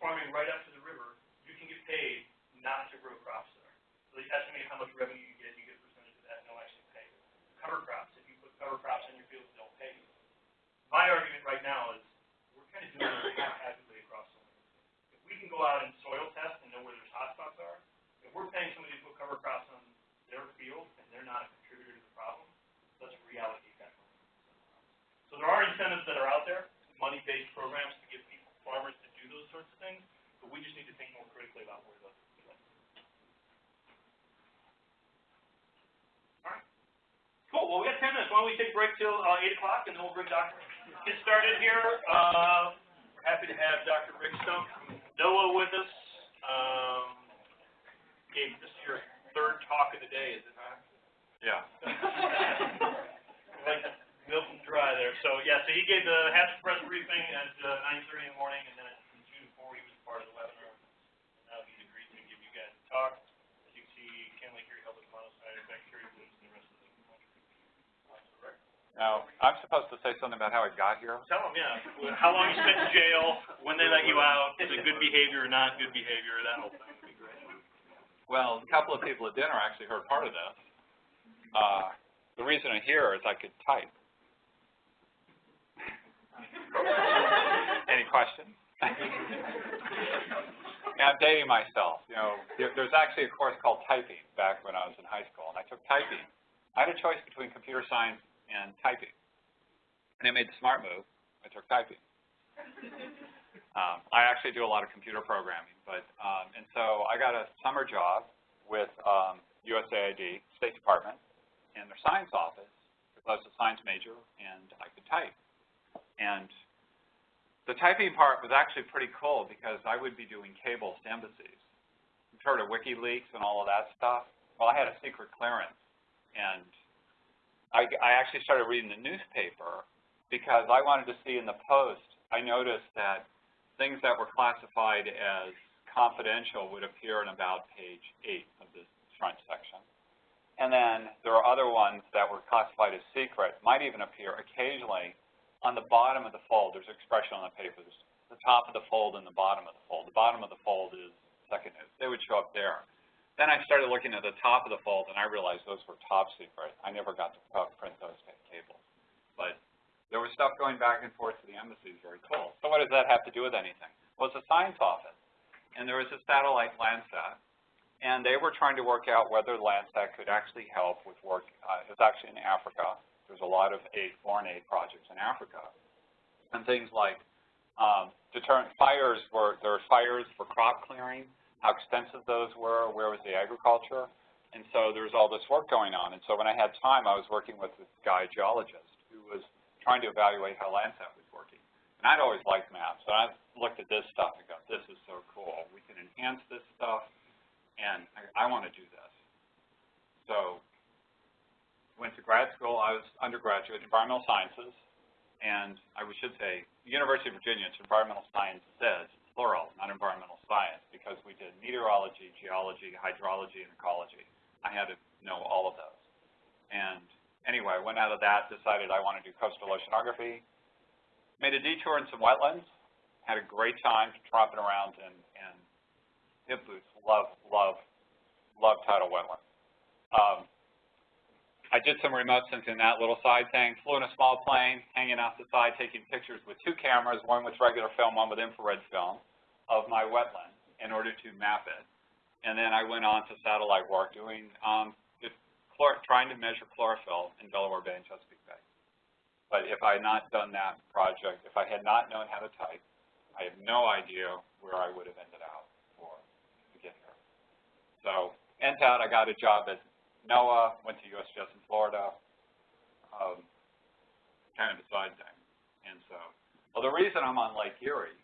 farming right up to the river, you can get paid not to grow crops there. So they estimate how much revenue you get, you get a percentage of that, and they'll actually pay. Cover crops, if you put cover crops in your fields, they'll pay you. My argument right now is we're kind of doing this haphazardly across the land. If we can go out and soil test and know where there's hotspots are, if we're paying somebody to put cover crops on their field and they're not a contributor to the problem, let's reallocate that. So there are incentives that are out there, money-based programs sorts of things, but we just need to think more critically about where those go. Alright. Cool, well, we got ten minutes, why don't we take a break till, uh, eight o'clock, and then we'll bring Dr. Get started here, uh, happy to have Dr. Rick from NOAA with us. Um, Gabe, this is your third talk of the day, is it not? Yeah. like milk and dry there. So, yeah, so he gave the Hatch press briefing at uh, nine thirty in the morning, and then at June four, he was part of the webinar. And now he's agreed to give you guys a talk. As you can see, Ken Lake here helped with monocytic bacteria blooms and the rest of the country. So, Rick? Now, I'm supposed to say something about how I got here? Tell him, yeah, how long you spent in jail, when they let you out, is it good behavior or not good behavior, that whole thing would be great. Well, a couple of people at dinner actually heard part of this. Uh, the reason I'm here is I could type. Any questions? Yeah, I'm dating myself. You know, there, there's actually a course called typing back when I was in high school, and I took typing. I had a choice between computer science and typing. And I made the smart move. I took typing. Um, I actually do a lot of computer programming, but um, and so I got a summer job with um, USAID, State Department, in their science office because I was a science major and I could type. And the typing part was actually pretty cool because I would be doing cables to embassies. You've heard of WikiLeaks and all of that stuff? Well, I had a secret clearance, and I, I actually started reading the newspaper because I wanted to see in the Post. I noticed that things that were classified as confidential would appear in about page 8 of this front section. And then there are other ones that were classified as secret, might even appear occasionally on the bottom of the fold. There's expression on the papers. The top of the fold and the bottom of the fold. The bottom of the fold is second news. They would show up there. Then I started looking at the top of the fold, and I realized those were top secret. I never got to print those cables. But there was stuff going back and forth to the embassies, very cool. So what does that have to do with anything? Well, it's a science office, and there was a satellite Landsat, and they were trying to work out whether Landsat could actually help with work. Uh, it was actually in Africa. There's a lot of aid, foreign aid projects in Africa, and things like um, deterrent fires were there were fires for crop clearing, how extensive those were, where was the agriculture, and so there was all this work going on. And so when I had time, I was working with this guy geologist who was trying to evaluate how Landsat was working. And I'd always liked maps, so I looked at this stuff and go, this is so cool. We can enhance this stuff, and I, I want to do this. So went to grad school. I was undergraduate in environmental sciences, and I should say, University of Virginia, it's environmental sciences, plural, not environmental science, because we did meteorology, geology, hydrology, and ecology. I had to know all of those. And anyway, went out of that, decided I want to do coastal oceanography, made a detour in some wetlands, had a great time tromping around in, in hip boots, love, love, love tidal wetlands. Um, I did some remote sensing that little side thing, flew in a small plane, hanging off the side, taking pictures with two cameras, one with regular film, one with infrared film, of my wetland in order to map it. And then I went on to satellite work doing um, trying to measure chlorophyll in Delaware Bay and Chesapeake Bay. But if I had not done that project, if I had not known how to type, I have no idea where I would have ended up or to get here. So, NTAD, I got a job at NOAA, went to USGS in Florida, um, kind of a side thing. And so, well, the reason I'm on Lake Erie,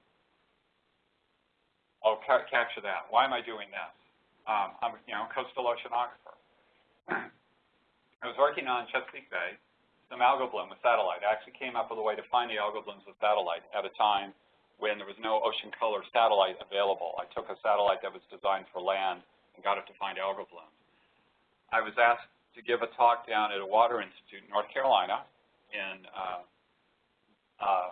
I'll ca capture that. Why am I doing this? Um, I'm, you know, coastal oceanographer. I was working on Chesapeake Bay, some algal bloom with satellite. I actually came up with a way to find the algal blooms with satellite at a time when there was no ocean color satellite available. I took a satellite that was designed for land and got it to find algal blooms. I was asked to give a talk down at a water institute in North Carolina in uh, uh,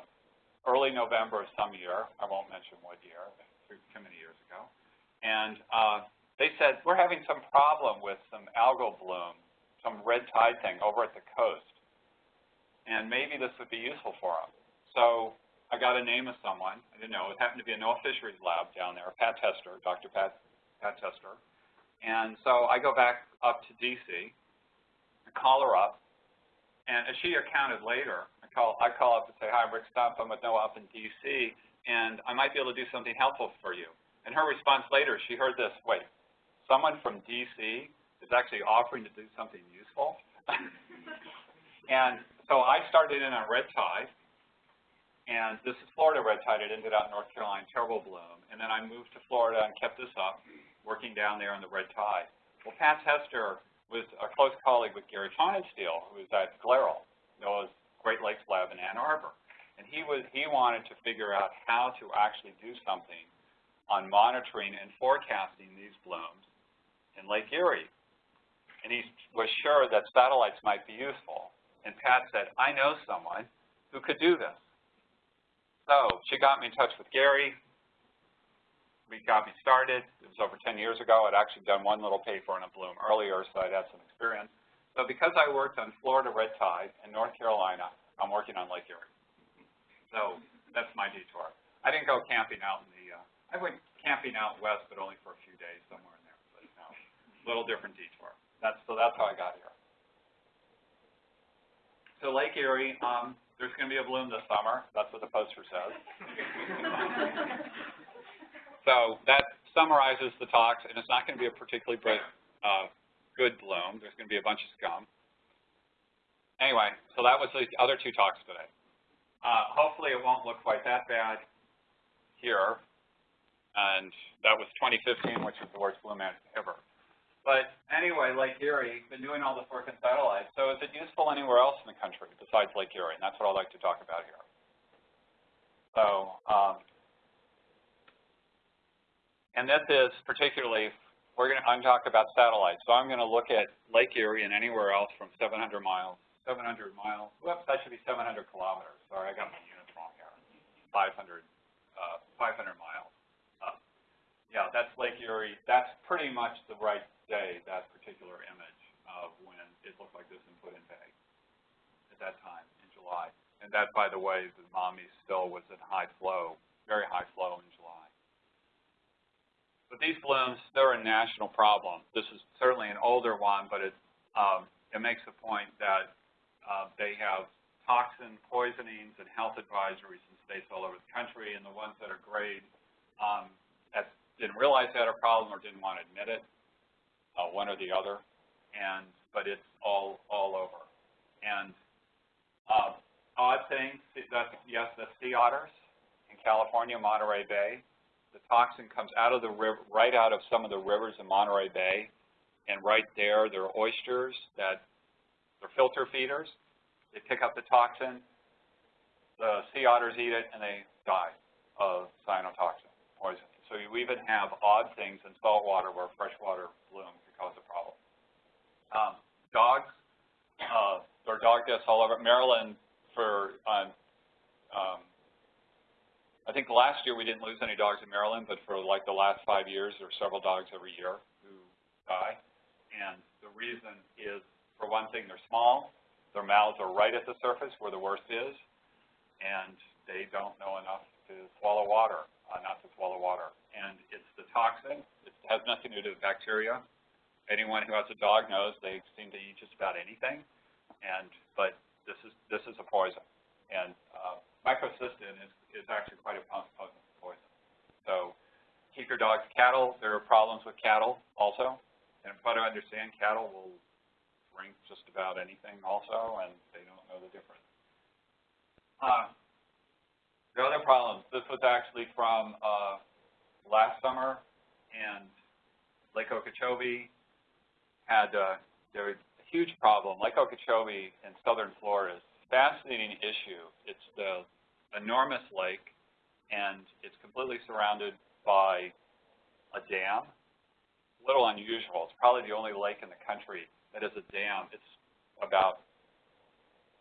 early November of some year. I won't mention what year, too many years ago. And uh, they said, we're having some problem with some algal bloom some red tide thing over at the coast. And maybe this would be useful for them. So I got a name of someone. I didn't know. It happened to be a NOAA Fisheries Lab down there, Pat Tester, Dr. Pat, Pat Tester. And so I go back up to D.C., and call her up, and as she accounted later, I call, I call up and say, hi, I'm Rick Stumpf, I'm with NOAA up in DC, and I might be able to do something helpful for you. And her response later, she heard this, wait, someone from DC is actually offering to do something useful? and so I started in on red tide, and this is Florida red tide. It ended out in North Carolina, terrible bloom. And then I moved to Florida and kept this up, working down there in the red tide. Well, Pat Tester was a close colleague with Gary Fahnenstiel, who was at GLERL, NOAA's Great Lakes Lab in Ann Arbor. And he was he wanted to figure out how to actually do something on monitoring and forecasting these blooms in Lake Erie. And he was sure that satellites might be useful. And Pat said, I know someone who could do this. So she got me in touch with Gary. We got me started. It was over 10 years ago. I'd actually done one little paper on a bloom earlier, so I'd had some experience. So because I worked on Florida red tide and North Carolina, I'm working on Lake Erie. So that's my detour. I didn't go camping out in the, uh, I went camping out west, but only for a few days somewhere in there. But no, little different detour. That's, so that's how I got here. So Lake Erie, um, there's going to be a bloom this summer. That's what the poster says. so that summarizes the talks, and it's not going to be a particularly bright, uh, good bloom. There's going to be a bunch of scum. Anyway, so that was the other two talks today. Uh, hopefully it won't look quite that bad here. And that was 2015, which was the worst bloom ever. But anyway, Lake Erie, been doing all this work in satellites. So is it useful anywhere else in the country besides Lake Erie? And that's what I'd like to talk about here. So, um, and this is particularly, we're going to, I'm talking about satellites. So I'm going to look at Lake Erie and anywhere else from 700 miles, 700 miles, whoops, that should be 700 kilometers. Sorry, I got my units wrong here. 500, uh, 500 miles. Uh, yeah, that's Lake Erie. That's pretty much the right day, that particular image of when it looked like this in Put-in Bay at that time in July. And that, by the way, the Maumee still was in high flow, very high flow in July. But these blooms, they're a national problem. This is certainly an older one, but it, um, it makes the point that uh, they have toxin poisonings and health advisories in states all over the country, and the ones that are grade um, that didn't realize they had a problem or didn't want to admit it, uh, one or the other, and but it's all all over. And uh, odd thing, that yes, the sea otters in California, Monterey Bay, the toxin comes out of the river, right out of some of the rivers in Monterey Bay, and right there, there are oysters that they're filter feeders. They pick up the toxin, the sea otters eat it, and they die of cyanotoxin poisoning. So you even have odd things in saltwater where freshwater bloom can cause a problem. Um, dogs, uh, there are dog deaths all over. Maryland, for um, um, I think last year we didn't lose any dogs in Maryland, but for like the last five years, there are several dogs every year who die. And the reason is, for one thing, they're small. Their mouths are right at the surface where the worst is, and they don't know enough to swallow water, uh, not to swallow water. And it's the toxin. It has nothing to do with bacteria. Anyone who has a dog knows they seem to eat just about anything. And but this is this is a poison. And uh, microcystin is, is actually quite a potent poison. So keep your dogs cattle. There are problems with cattle also. And try to understand cattle will drink just about anything also, and they don't know the difference. Uh, the other problems, this was actually from uh, last summer, and Lake Okeechobee had uh, there was a huge problem. Lake Okeechobee in southern Florida is a fascinating issue. It's the enormous lake, and it's completely surrounded by a dam. A little unusual. It's probably the only lake in the country that is a dam. It's about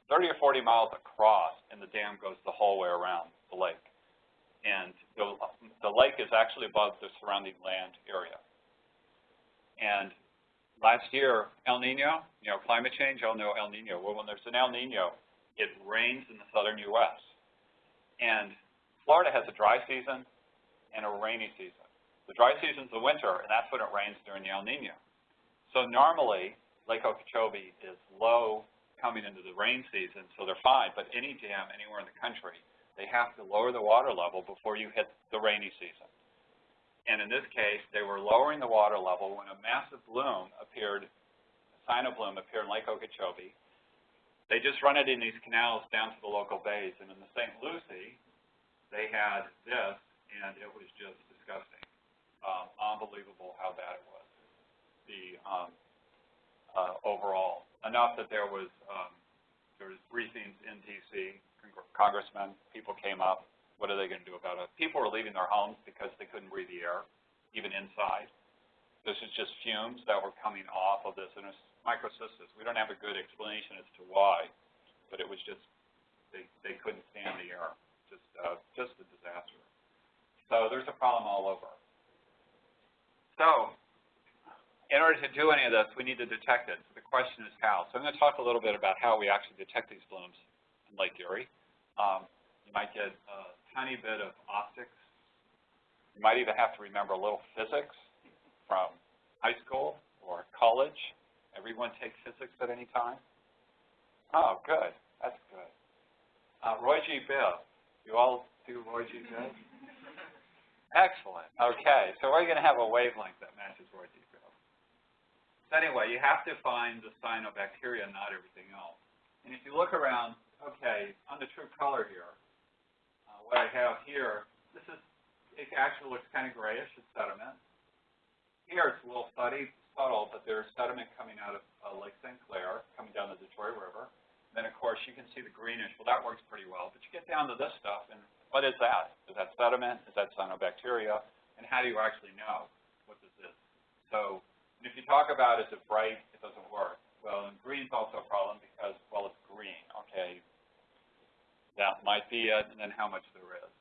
30 or 40 miles across, and the dam goes the whole way around the lake. And the, the lake is actually above the surrounding land area. And last year, El Nino, you know, climate change, y'all know El Nino. Well, when there's an El Nino, it rains in the southern U.S. And Florida has a dry season and a rainy season. The dry season is the winter, and that's when it rains during the El Nino. So normally, Lake Okeechobee is low coming into the rain season, so they're fine, but any dam anywhere in the country, they have to lower the water level before you hit the rainy season. And in this case, they were lowering the water level when a massive bloom appeared, a sign of bloom appeared in Lake Okeechobee. They just run it in these canals down to the local bays, and in the St. Lucie, they had this, and it was just disgusting. Um, unbelievable how bad it was, the, um, uh, overall. Enough that there was, um, there was briefings in DC, congr- congressmen, people came up, what are they gonna do about it? People were leaving their homes because they couldn't breathe the air, even inside. This is just fumes that were coming off of this, microcystis. We don't have a good explanation as to why, but it was just, they, they couldn't stand the air, just, uh, just a disaster. So there's a problem all over. So, in order to do any of this, we need to detect it. So the question is how. So I'm going to talk a little bit about how we actually detect these blooms in Lake Erie. Um, you might get a tiny bit of optics. You might even have to remember a little physics from high school or college. Everyone take physics at any time? Oh, good. That's good. Uh, Roy G. Biv. You all do Roy G. Biv? Excellent. Okay, so we're going to have a wavelength that matches Roy G. Biv. So anyway, you have to find the cyanobacteria, not everything else. And if you look around, okay, on the true color here, uh, what I have here, this is, it actually looks kind of grayish, it's sediment. Here it's a little subtle, subtle but there's sediment coming out of uh, Lake St. Clair, coming down the Detroit River. And Then, of course, you can see the greenish. Well, that works pretty well. But you get down to this stuff, and what is that? Is that sediment? Is that cyanobacteria? And how do you actually know what this is? So, if you talk about is it bright, it doesn't work. Well, and green's also a problem because, well, it's green. Okay, that might be it, and then how much there is.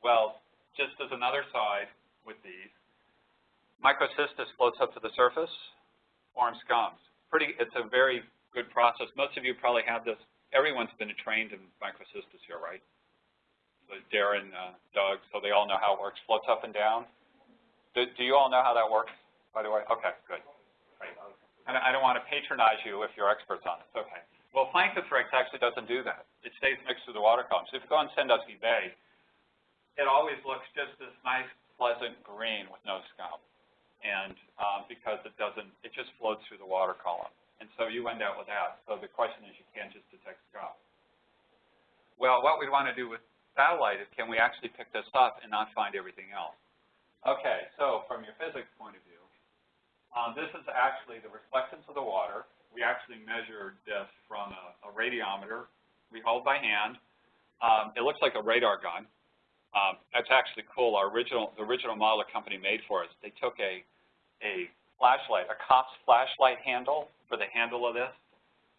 Well, just as another side with these, microcystis floats up to the surface, forms scums. Pretty, it's a very good process. Most of you probably have this. Everyone's been trained in microcystis here, right? So Darren, uh, Doug, so they all know how it works. Floats up and down. Do, do you all know how that works, by the way? Okay, good. I don't want to patronize you if you're experts on it. Okay. Well, Planktothrix actually doesn't do that. It stays mixed through the water column. So if you go on Sandusky Bay, it always looks just this nice, pleasant green with no scum. And um, because it doesn't, it just floats through the water column. And so you end up with that. So the question is you can't just detect scum. Well, what we want to do with satellite is can we actually pick this up and not find everything else? Okay, so from your physics point of view, um, this is actually the reflectance of the water. We actually measured this from a, a radiometer we hold by hand. Um, it looks like a radar gun. Um, that's actually cool. Our original, the original model the company made for us, they took a, a flashlight, a cop's flashlight handle for the handle of this,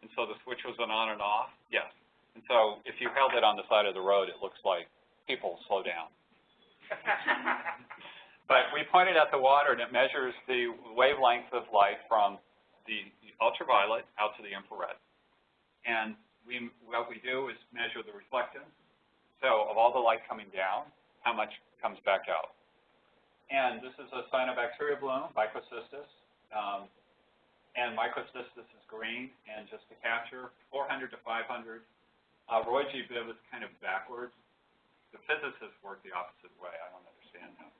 and so the switch was an on and off. Yes. And so if you held it on the side of the road, it looks like people slow down. but we pointed at the water, and it measures the wavelength of light from the ultraviolet out to the infrared. And we, what we do is measure the reflectance. So of all the light coming down, how much comes back out? And this is a cyanobacteria bloom, microcystis. Um, and microcystis is green, and just to capture, 400 to 500. Uh, Roy G. Biv is kind of backwards. The physicists work the opposite way. I don't understand that.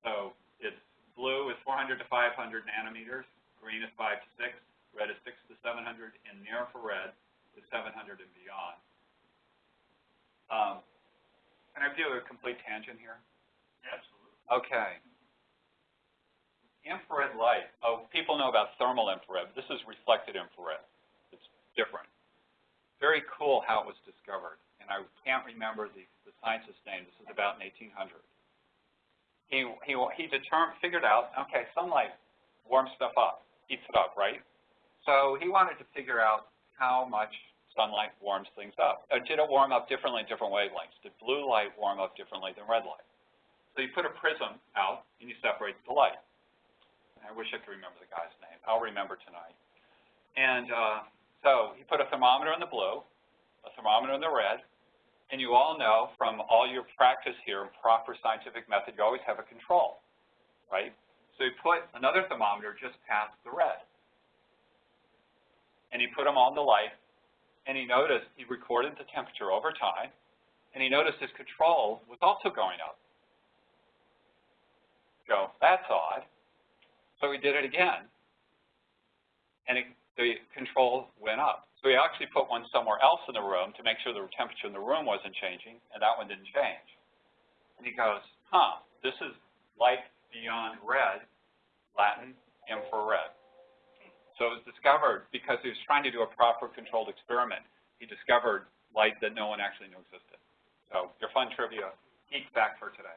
So it's blue is 400 to 500 nanometers, green is 5 to 6, red is 6 to 700, and near infrared is 700 and beyond. Um, can I do a complete tangent here? Absolutely. Okay. Infrared light. Oh, people know about thermal infrared. This is reflected infrared. It's different. Very cool how it was discovered. And I can't remember the, the scientist's name. This is about in 1800. He, he, he determined, figured out, okay, sunlight warms stuff up, heats it up, right? So he wanted to figure out how much sunlight warms things up. Or did it warm up differently in different wavelengths? Did blue light warm up differently than red light? So you put a prism out and you separate the light. I wish I could remember the guy's name. I'll remember tonight. And uh, so he put a thermometer in the blue, a thermometer in the red, and you all know from all your practice here in proper scientific method, you always have a control, right? So you put another thermometer just past the red. and he put them on the light, and he noticed, he recorded the temperature over time, and he noticed his control was also going up. So that's odd. So we did it again, and it, the control went up. So we actually put one somewhere else in the room to make sure the temperature in the room wasn't changing, and that one didn't change. And he goes, huh, this is light beyond red, Latin, infrared. So it was discovered, because he was trying to do a proper controlled experiment, he discovered light that no one actually knew existed. So your fun trivia, geek fact for today.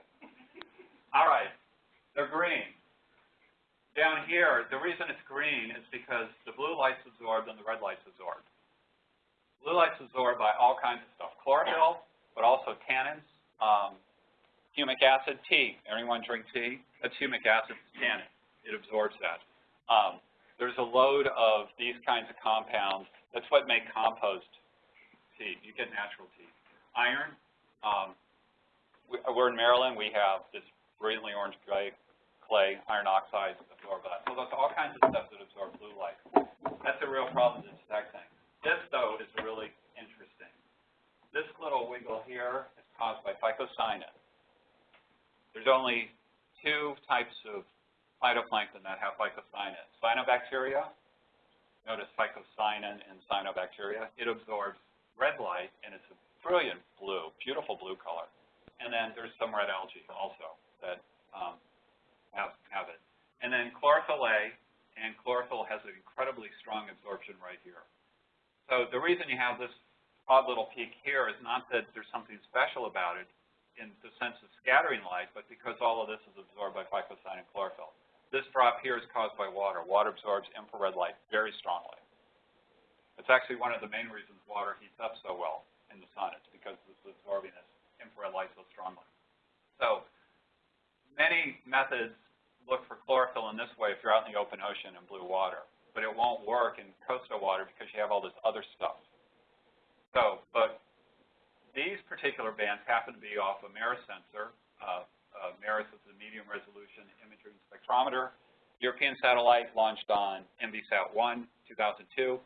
All right, they're green. Down here, the reason it's green is because the blue light's absorbed and the red light's absorbed. Blue light's absorbed by all kinds of stuff, chlorophyll, but also tannins, um, humic acid, tea. Anyone drink tea? That's humic acid, tannin. It absorbs that. Um, there's a load of these kinds of compounds. That's what make compost tea. You get natural tea. Iron, um, we, we're in Maryland. We have this brilliantly orange clay, clay iron oxide absorb that. So there's all kinds of stuff that absorb blue light. That's a real problem to detecting. This, though, is really interesting. This little wiggle here is caused by phycocyanin. There's only two types of phytoplankton that have phycocyanin. Cyanobacteria, notice phycocyanin in cyanobacteria, it absorbs red light, and it's a brilliant blue, beautiful blue color. And then there's some red algae also that um, have, have it. And then chlorophyll A, and chlorophyll has an incredibly strong absorption right here. So the reason you have this odd little peak here is not that there's something special about it in the sense of scattering light, but because all of this is absorbed by and chlorophyll. This drop here is caused by water. Water absorbs infrared light very strongly. It's actually one of the main reasons water heats up so well in the sun. It's because it's absorbing this infrared light so strongly. So many methods look for chlorophyll in this way if you're out in the open ocean in blue water, but it won't work in coastal water because you have all this other stuff. So, but these particular bands happen to be off a MERIS sensor. Uh, uh, MERIS is a medium resolution imaging spectrometer. European satellite launched on Envisat-1, 2002.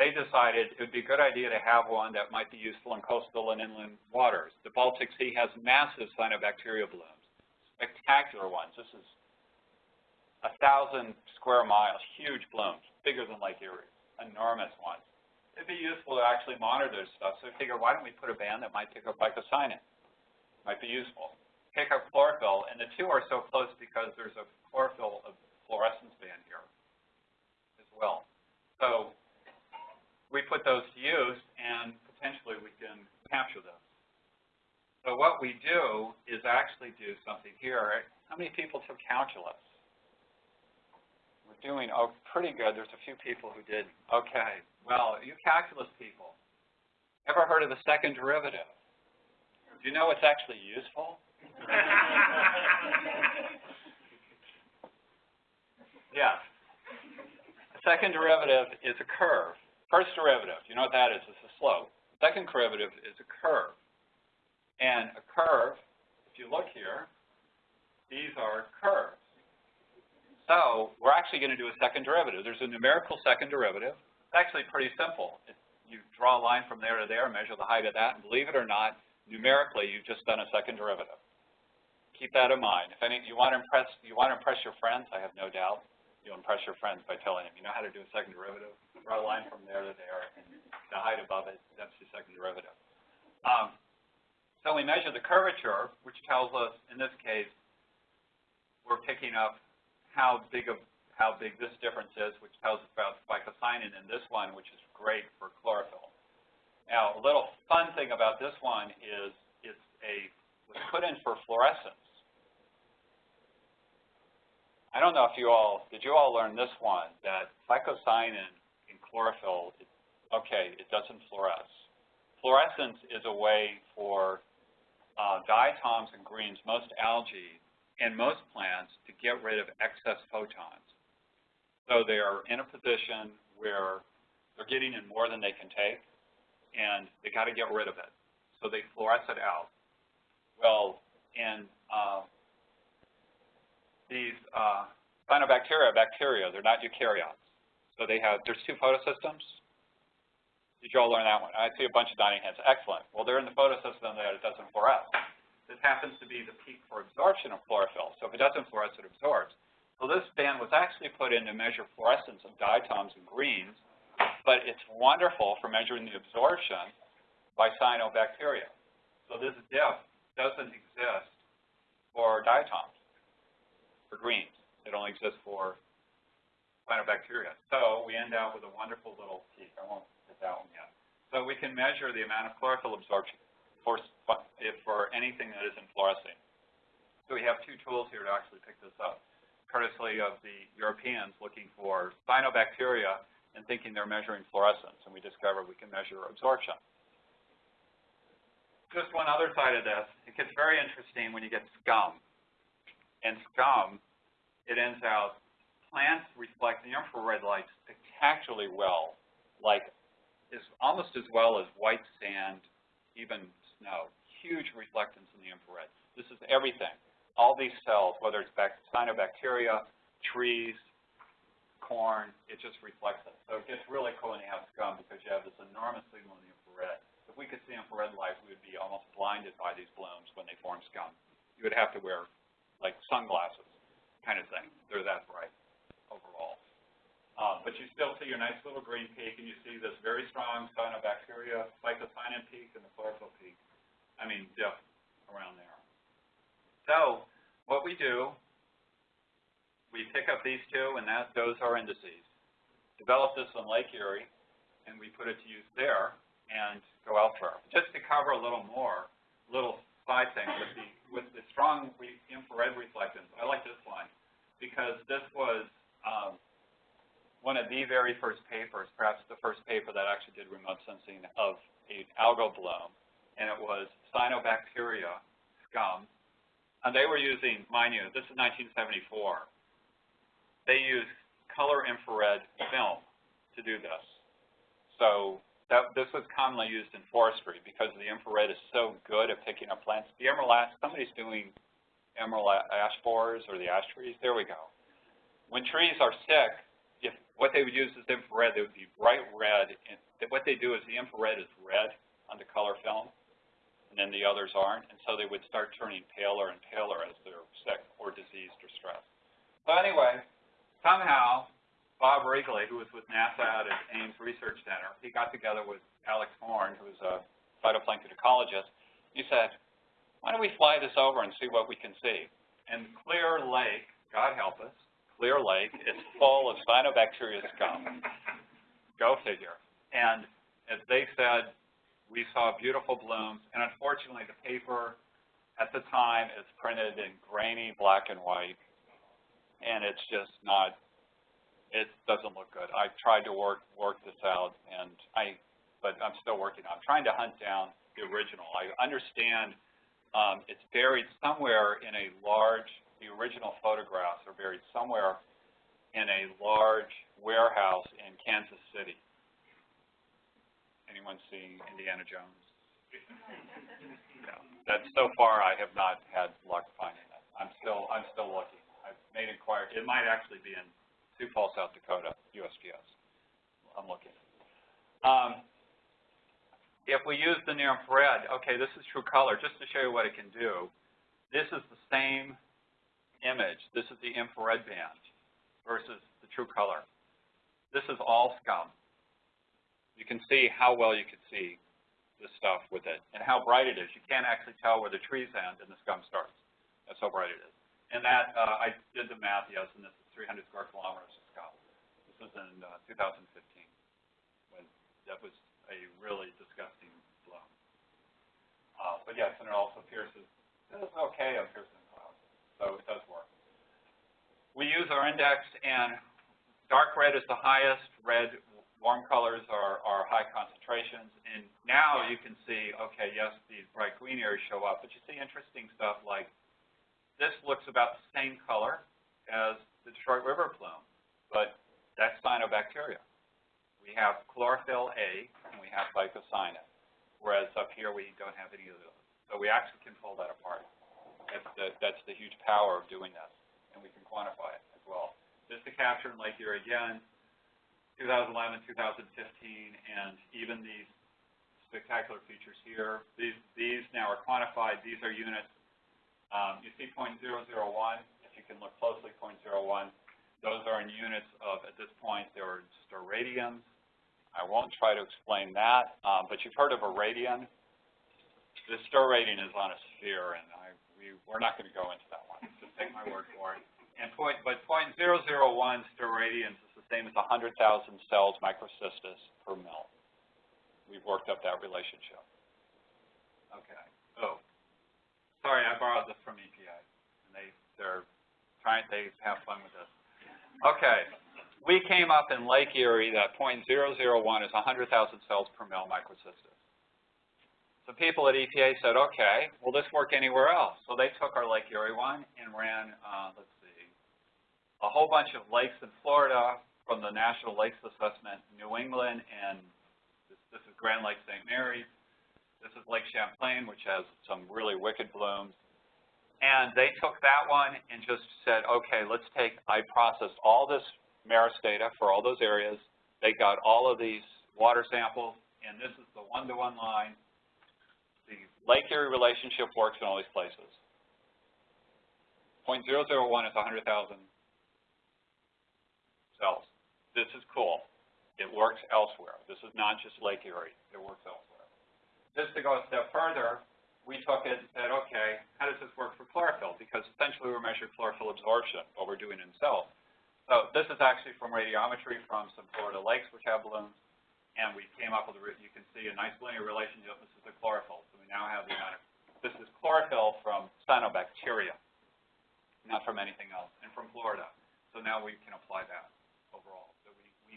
They decided it would be a good idea to have one that might be useful in coastal and inland waters. The Baltic Sea has massive cyanobacteria blooms, spectacular ones. This is a thousand square miles, huge blooms, bigger than Lake Erie, enormous ones. It'd be useful to actually monitor stuff. So we figure, why don't we put a band that might pick up phycocyanin? Might be useful. Pick up chlorophyll, and the two are so close because there's a chlorophyll fluorescence band here as well. So we put those to use, and potentially we can capture those. So what we do is actually do something here. How many people took calculus? Doing oh, pretty good. There's a few people who did okay. Well, you calculus people, ever heard of the second derivative? Do you know what's actually useful? yes. The second derivative is a curve. First derivative, you know what that is? It's a slope. Second derivative is a curve. And a curve, if you look here, these are curves. So we're actually going to do a second derivative. There's a numerical second derivative. It's actually pretty simple. You draw a line from there to there, measure the height of that, and believe it or not, numerically, you've just done a second derivative. Keep that in mind. If any, you want to impress, you want to impress your friends, I have no doubt, you'll impress your friends by telling them, you know how to do a second derivative? Draw a line from there to there, and the height above it, that's the second derivative. Um, so we measure the curvature, which tells us, in this case, we're picking up how big of how big this difference is, which tells us about phycocyanin in this one, which is great for chlorophyll. Now, a little fun thing about this one is it's a was put in for fluorescence. I don't know if you all did you all learn this one that phycocyanin in chlorophyll, it, okay, it doesn't fluoresce. Fluorescence is a way for uh, diatoms and greens, most algae, and most plants to get rid of excess photons. So they are in a position where they're getting in more than they can take, and they got to get rid of it. So they fluoresce it out. Well, in uh, these uh, cyanobacteria, bacteria, they're not eukaryotes. So they have, there's two photosystems. Did you all learn that one? I see a bunch of dining hands. Excellent. Well, they're in the photosystem that it doesn't fluoresce. This happens to be the peak for absorption of chlorophyll. So if it doesn't fluoresce, it absorbs. So this band was actually put in to measure fluorescence of diatoms and greens, but it's wonderful for measuring the absorption by cyanobacteria. So this dip doesn't exist for diatoms, for greens. It only exists for cyanobacteria. So we end up with a wonderful little peak. I won't hit that one yet. So we can measure the amount of chlorophyll absorption for, if for anything that isn't fluorescing. So we have two tools here to actually pick this up, courtesy of the Europeans looking for cyanobacteria and thinking they're measuring fluorescence, and we discovered we can measure absorption. Just one other side of this, it gets very interesting when you get scum. And scum, it ends out, plants reflect the infrared light spectacularly well, like is almost as well as white sand, even snow. Huge reflectance in the infrared. This is everything. All these cells, whether it's cyanobacteria, trees, corn, it just reflects it. So it gets really cool when you have scum because you have this enormous signal in the infrared. If we could see infrared light, we would be almost blinded by these blooms when they form scum. You would have to wear like sunglasses kind of thing. They're that bright overall. Uh, but you still see your nice little green peak, and you see this very strong cyanobacteria, phycocyanin peak, and the chlorophyll peak. I mean, dip around there. So what we do, we pick up these two, and that those are indices. Develop this on Lake Erie, and we put it to use there and go elsewhere. Just to cover a little more, little side thing with the with the strong re infrared reflectance. I like this one because this was um, one of the very first papers, perhaps the first paper that actually did remote sensing of a algal bloom, and it was cyanobacteria scum. And they were using, mind you, this is 1974. They used color infrared film to do this. So that, this was commonly used in forestry because the infrared is so good at picking up plants. The emerald ash, somebody's doing emerald ash borers or the ash trees. There we go. When trees are sick, if what they would use is infrared, they would be bright red. And what they do is the infrared is red on the color film, and then the others aren't. And so they would start turning paler and paler as they're sick or diseased or stressed. So anyway, somehow Bob Wrigley, who was with NASA at Ames Research Center, he got together with Alex Horne, who was a phytoplankton ecologist. He said, why don't we fly this over and see what we can see? And Clear Lake, God help us, Clear Lake is full of cyanobacteria scum. Go figure. And as they said, we saw beautiful blooms, and unfortunately the paper at the time is printed in grainy black and white, and it's just not it doesn't look good. I've tried to work work this out, and I, but I'm still working on. I'm trying to hunt down the original. I understand um, it's buried somewhere in a large. The original photographs are buried somewhere in a large warehouse in Kansas City. Anyone see Indiana Jones? no. That's so far I have not had luck finding it. I'm still I'm still looking. I've made inquiry. It might actually be in Sioux Falls, South Dakota, USGS. I'm looking. Um, if we use the near infrared, okay, this is true color. Just to show you what it can do, this is the same image. This is the infrared band versus the true color. This is all scum. You can see how well you can see this stuff with it and how bright it is. You can't actually tell where the trees end and the scum starts. That's how bright it is. And that, uh, I did the math, yes, and this is 300 square kilometers of scum. This was in uh, 2015, when that was a really disgusting blow. Uh, but yes, and it also pierces, it's okay on piercing clouds, so it does work. We use our index, and dark red is the highest, red, warm colors are, are high concentrations, and now you can see, okay, yes, these bright green areas show up, but you see interesting stuff like this looks about the same color as the Detroit River plume, but that's cyanobacteria. We have chlorophyll A and we have phycocyanin, whereas up here we don't have any of those. So we actually can pull that apart. That's the, that's the huge power of doing this, and we can quantify it as well. Just to capture in Lake Erie again, 2011, 2015, and even these spectacular features here. These, these now are quantified. These are units. Um, you see .001, if you can look closely, .01. Those are in units of, at this point, they are steradians. I won't try to explain that, um, but you've heard of a radian. The steradian is on a sphere, and I, we, we're not going to go into that one. Just take my word for it. And point, but .001 steradians is the same as 100,000 cells microcystis per mil. We've worked up that relationship. Okay. Oh, sorry, I borrowed this from EPA, and they they're trying they have fun with this. Okay, we came up in Lake Erie that .001 is 100,000 cells per mil microcystis. So people at EPA said, okay, will this work anywhere else? So they took our Lake Erie one and ran, uh, let's see, a whole bunch of lakes in Florida from the National Lakes Assessment, New England, and this, this is Grand Lake St. Mary's. This is Lake Champlain, which has some really wicked blooms. And they took that one and just said, okay, let's take, I processed all this MERIS data for all those areas. They got all of these water samples, and this is the one-to-one -one line. The Lake Erie relationship works in all these places. .001 is 100,000 cells. This is cool. It works elsewhere. This is not just Lake Erie. It works elsewhere. Just to go a step further, we took it and said, okay, how does this work for chlorophyll? Because essentially we're measuring chlorophyll absorption, what we're doing in cells. So this is actually from radiometry from some Florida lakes which have blooms, and we came up with, a, you can see a nice linear relationship. This is the chlorophyll. So we now have the amount of, this is chlorophyll from cyanobacteria, not from anything else, and from Florida. So now we can apply that.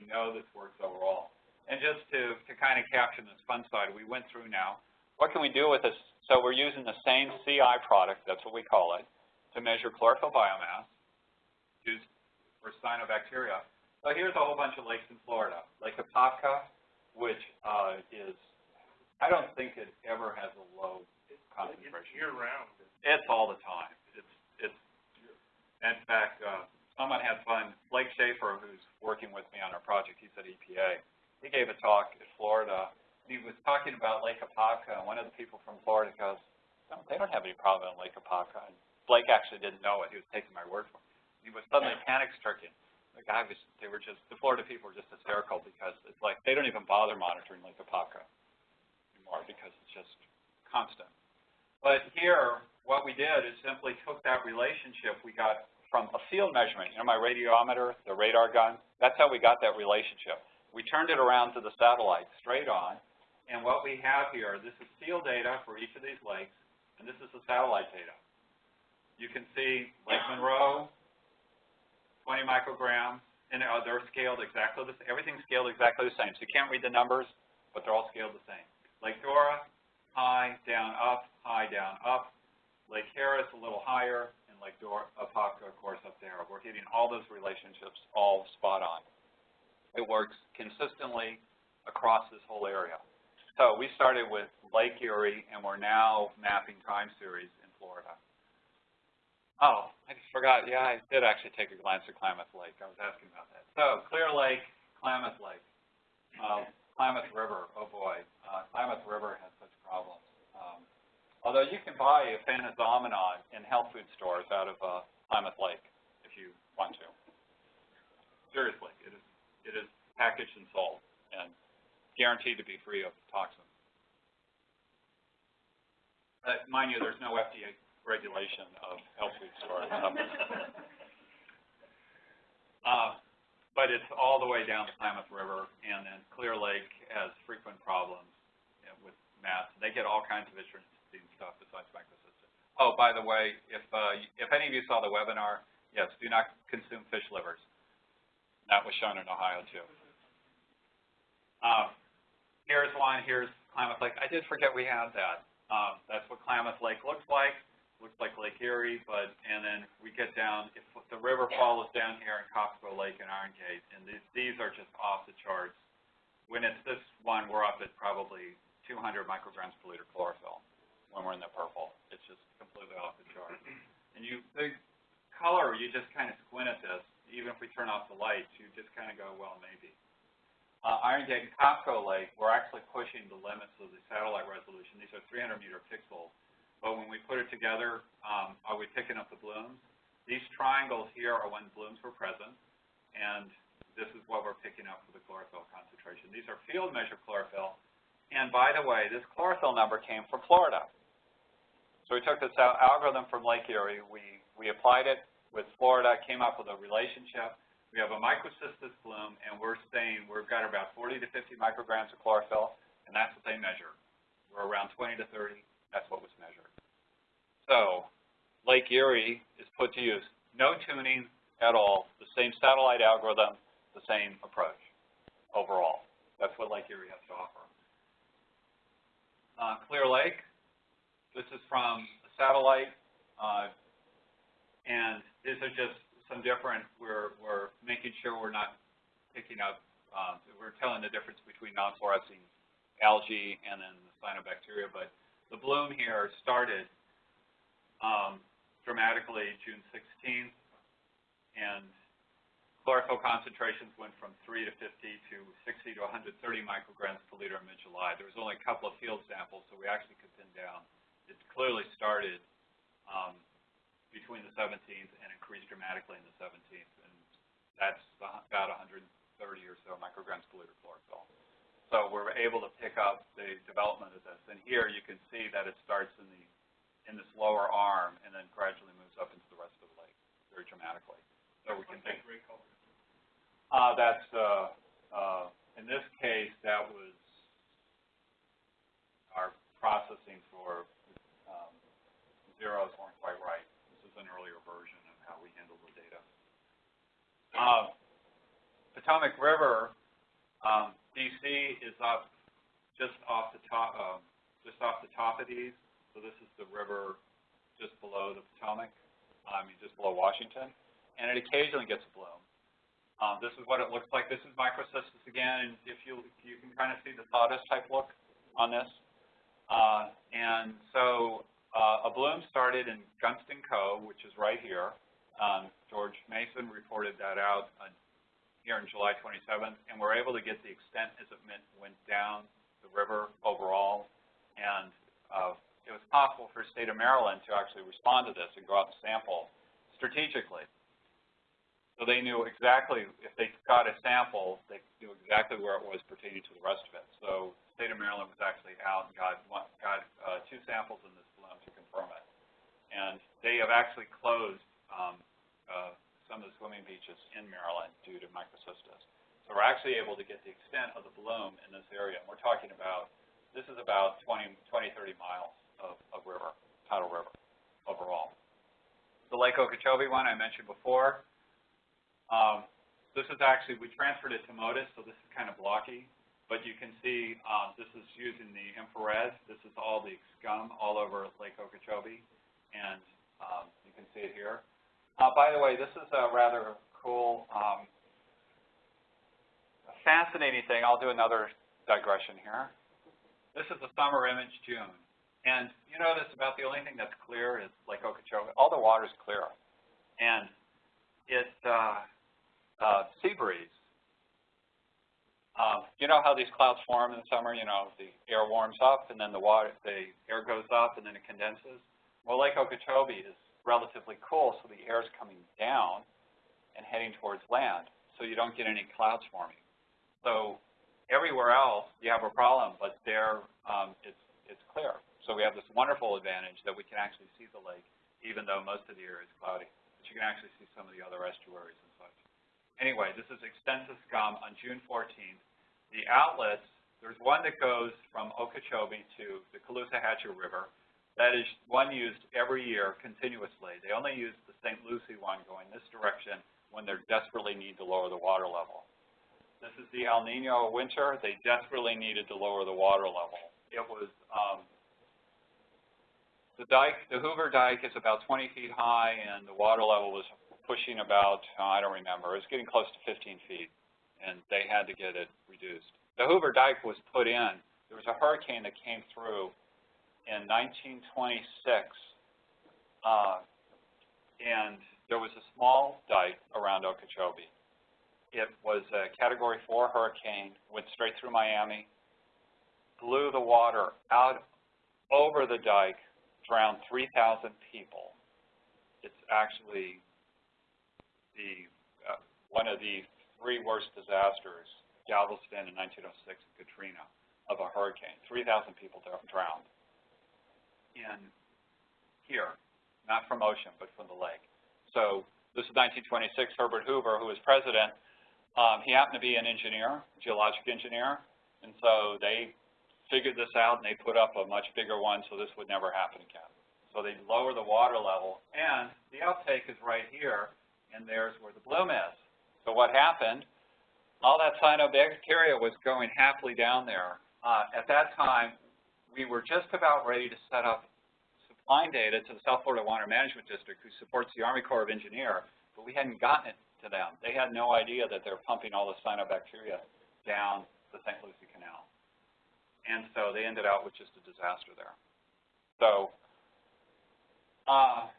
So we, we know this works overall. And just to, to kind of capture this fun side, we went through now, what can we do with this? So we're using the same CI product, that's what we call it, to measure chlorophyll biomass used for cyanobacteria. So here's a whole bunch of lakes in Florida. Lake Apopka, which uh, is, I don't think it ever has a low concentration. It's year-round. It's all the time. It's, it's, in fact, uh, someone had fun. Blake Schaeffer, who's working with me on our project, he's at EPA. He gave a talk at Florida. He was talking about Lake Apopka, and one of the people from Florida goes, no, they don't have any problem in Lake Apopka. And Blake actually didn't know it. He was taking my word for it. He was suddenly panic-stricken. The guy was, they were just, the Florida people were just hysterical because it's like they don't even bother monitoring Lake Apopka anymore because it's just constant. But here, what we did is simply took that relationship we got from a field measurement, you know my radiometer, the radar gun, that's how we got that relationship. We turned it around to the satellite, straight on, and what we have here, this is field data for each of these lakes, and this is the satellite data. You can see Lake Monroe, 20 micrograms, and they're scaled exactly the same. Everything's scaled exactly the same. So you can't read the numbers, but they're all scaled the same. Lake Dora, high, down, up, high, down, up. Lake Harris, a little higher, and Lake Dora, Apopka, of course, up there. We're hitting all those relationships all spot on. It works consistently across this whole area. So we started with Lake Erie, and we're now mapping time series in Florida. Oh, I just forgot. Yeah, I did actually take a glance at Klamath Lake. I was asking about that. So Clear Lake, Klamath Lake, uh, Klamath River. Oh boy, uh, Klamath River has such problems. Although you can buy Aphanizomenon in health food stores out of uh, Klamath Lake if you want to. Seriously, it is it is packaged and sold and guaranteed to be free of toxins. Uh, mind you, there's no FDA regulation of health food stores. uh, but it's all the way down the Klamath River, and then Clear Lake has frequent problems with mats. They get all kinds of interesting stuff besides microcystis. Oh, by the way, if uh, if any of you saw the webinar, yes, do not consume fish livers. That was shown in Ohio too. Uh, here's one. Here's Klamath Lake. I did forget we had that. Um, that's what Klamath Lake looks like looks like Lake Erie, but, and then we get down, if the river follows down here in Copco Lake and Iron Gate, and these, these are just off the charts. When it's this one, we're up at probably 200 micrograms per liter chlorophyll when we're in the purple. It's just completely off the chart. And you, the color, you just kind of squint at this. Even if we turn off the lights, you just kind of go, well, maybe. uh, Iron Gate and Copco Lake, we're actually pushing the limits of the satellite resolution. These are 300 meter pixels. But when we put it together, um, are we picking up the blooms? These triangles here are when blooms were present, and this is what we're picking up for the chlorophyll concentration. These are field measured chlorophyll. And by the way, this chlorophyll number came from Florida. So we took this algorithm from Lake Erie, we, we applied it with Florida, came up with a relationship. We have a microcystis bloom, and we're saying we've got about 40 to 50 micrograms of chlorophyll, and that's what they measure. We're around 20 to 30, that's what was measured. So, Lake Erie is put to use. No tuning at all, the same satellite algorithm, the same approach overall. That's what Lake Erie has to offer. Uh, Clear Lake, this is from a satellite, uh, and these are just some different, we're, we're making sure we're not picking up, um, we're telling the difference between non-fluorescing algae and then the cyanobacteria, but the bloom here started um, dramatically June 16th, and chlorophyll concentrations went from 3 to 50 to 60 to 130 micrograms per liter in mid-July. There was only a couple of field samples, so we actually could pin down. It clearly started um, between the 17th and increased dramatically in the 17th, and that's about 130 or so micrograms per liter chlorophyll. So we're able to pick up the development of this, and here you can see that it starts in the in this lower arm and then gradually moves up into the rest of the lake very dramatically. So we can think that gray color? uh, that's, uh, uh, in this case, that was our processing for, zeros weren't quite right. This is an earlier version of how we handle the data. Uh, Potomac River, um, DC is up just off the top, um, just off the top of these. So this is the river just below the Potomac, I mean, just below Washington. And it occasionally gets a bloom. Um, this is what it looks like. This is microcystis again, and if you you can kind of see the sawdust type look on this. Uh, and so uh, a bloom started in Gunston Cove, which is right here. Um, George Mason reported that out uh, here in July 27th, and we're able to get the extent as it went, went down the river overall. And uh, it was possible for the state of Maryland to actually respond to this and go out and sample strategically. So they knew exactly, if they got a sample, they knew exactly where it was pertaining to the rest of it. So the state of Maryland was actually out and got, got uh, two samples in this bloom it. And they have actually closed um, uh, some of the swimming beaches in Maryland due to microcystis. So we're actually able to get the extent of the bloom in this area. And we're talking about, this is about 20, 20 30 miles of, of river, tidal river overall. The Lake Okeechobee one I mentioned before, um, this is actually, we transferred it to MODIS, so this is kind of blocky, but you can see um, this is using the infrared. This is all the scum all over Lake Okeechobee, and um, you can see it here. Uh, by the way, this is a rather cool, um, fascinating thing. I'll do another digression here. This is a summer image, June. And you notice about the only thing that's clear is Lake Okeechobee. All the water's clear. And it's uh, uh, sea breeze. Um, you know how these clouds form in the summer? You know, the air warms up and then the water, the air goes up and then it condenses. Well, Lake Okeechobee is relatively cool, so the air is coming down and heading towards land, so you don't get any clouds forming. So everywhere else you have a problem, but there um, it's it's clear. So we have this wonderful advantage that we can actually see the lake, even though most of the air is cloudy. But you can actually see some of the other estuaries and. Anyway, this is extensive scum on June 14th. The outlets, there's one that goes from Okeechobee to the Caloosahatchee River. That is one used every year continuously. They only use the St. Lucie one going this direction when they desperately need to lower the water level. This is the El Nino winter. They desperately needed to lower the water level. It was, um, the dike, the Hoover Dike is about 20 feet high and the water level was pushing about, uh, I don't remember, it was getting close to 15 feet, and they had to get it reduced. The Hoover Dike was put in. There was a hurricane that came through in 1926, uh, and there was a small dike around Okeechobee. It was a Category 4 hurricane, went straight through Miami, blew the water out over the dike, drowned 3,000 people. It's actually the, uh, one of the three worst disasters, Galveston in 1906 and Katrina, of a hurricane. 3,000 people drowned in here, not from ocean, but from the lake. So this is 1926, Herbert Hoover, who was president. Um, he happened to be an engineer, geologic engineer, and so they figured this out and they put up a much bigger one so this would never happen again. So they lower the water level, and the outtake is right here, and there's where the bloom is. So what happened, all that cyanobacteria was going happily down there. Uh, at that time, we were just about ready to set up supplying data to the South Florida Water Management District, who supports the Army Corps of Engineer, but we hadn't gotten it to them. They had no idea that they're pumping all the cyanobacteria down the St. Lucie Canal. And so they ended out with just a disaster there. So, uh,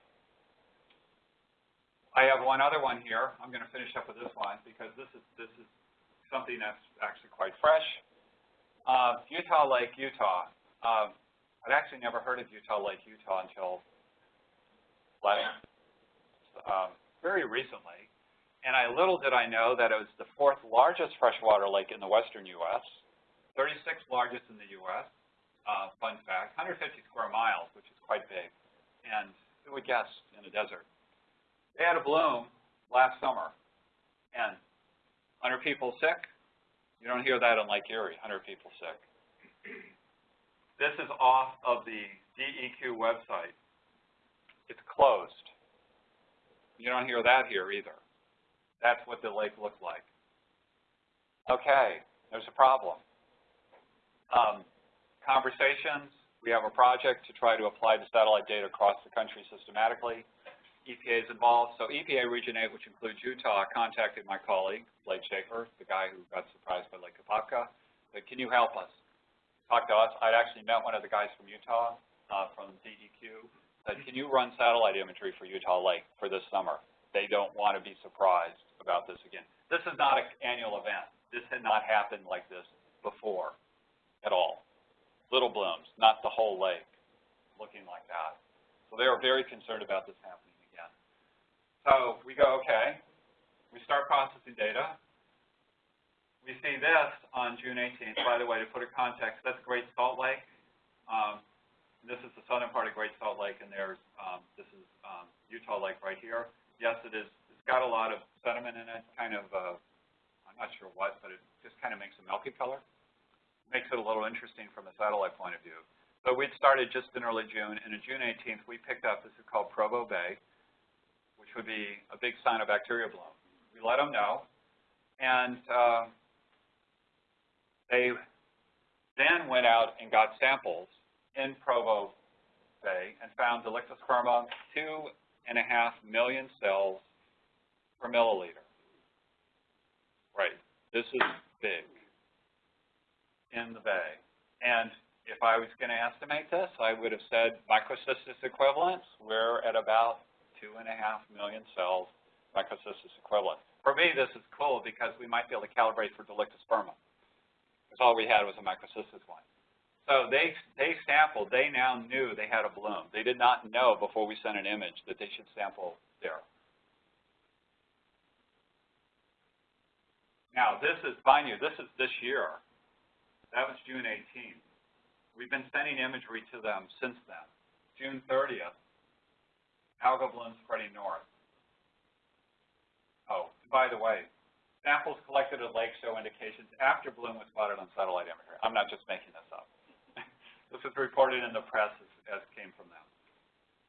I have one other one here. I'm going to finish up with this one because this is this is something that's actually quite fresh. Uh, Utah Lake, Utah. Uh, I'd actually never heard of Utah Lake, Utah until last, um, very recently. And I, little did I know that it was the fourth largest freshwater lake in the western U.S., 36th largest in the U.S., uh, fun fact, 150 square miles, which is quite big. And who would guess in a desert? They had a bloom last summer, and 100 people sick. You don't hear that in Lake Erie, 100 people sick. This is off of the DEQ website. It's closed. You don't hear that here either. That's what the lake looked like. Okay, there's a problem. Um, conversations, we have a project to try to apply the satellite data across the country systematically. EPA is involved. So EPA Region 8, which includes Utah, contacted my colleague, Blake Schaeffer, the guy who got surprised by Lake Apopka, said, can you help us? Talk to us. I'd actually met one of the guys from Utah, uh, from DEQ, said, can you run satellite imagery for Utah Lake for this summer? They don't want to be surprised about this again. This is not an annual event. This had not happened like this before at all. Little blooms, not the whole lake looking like that. So they are very concerned about this happening. So we go, okay, we start processing data. We see this on June 18th. By the way, to put it in context, that's Great Salt Lake. Um, this is the southern part of Great Salt Lake, and there's um, this is um, Utah Lake right here. Yes, it is. It's got a lot of sediment in it, kind of. Uh, I'm not sure what, but it just kind of makes a milky color. Makes it a little interesting from a satellite point of view. So we'd started just in early June, and on June 18th, we picked up, this is called Provo Bay, which would be a big sign of bacteria bloom. We let them know, and uh, they then went out and got samples in Provo Bay and found Dolichospermum two and a half million cells per milliliter. Right, this is big in the bay. And if I was going to estimate this, I would have said microcystis equivalents, we're at about two and a half million cells microcystis equivalent. For me, this is cool because we might be able to calibrate for Dolichospermum. Because all we had was a microcystis one. So they, they sampled, they now knew they had a bloom. They did not know before we sent an image that they should sample there. Now, this is, mind you, this is this year. That was June 18th. We've been sending imagery to them since then. June 30th, algal bloom spreading north. Oh, by the way, samples collected at lake show indications after bloom was spotted on satellite imagery. I'm not just making this up. this was reported in the press as, as came from them.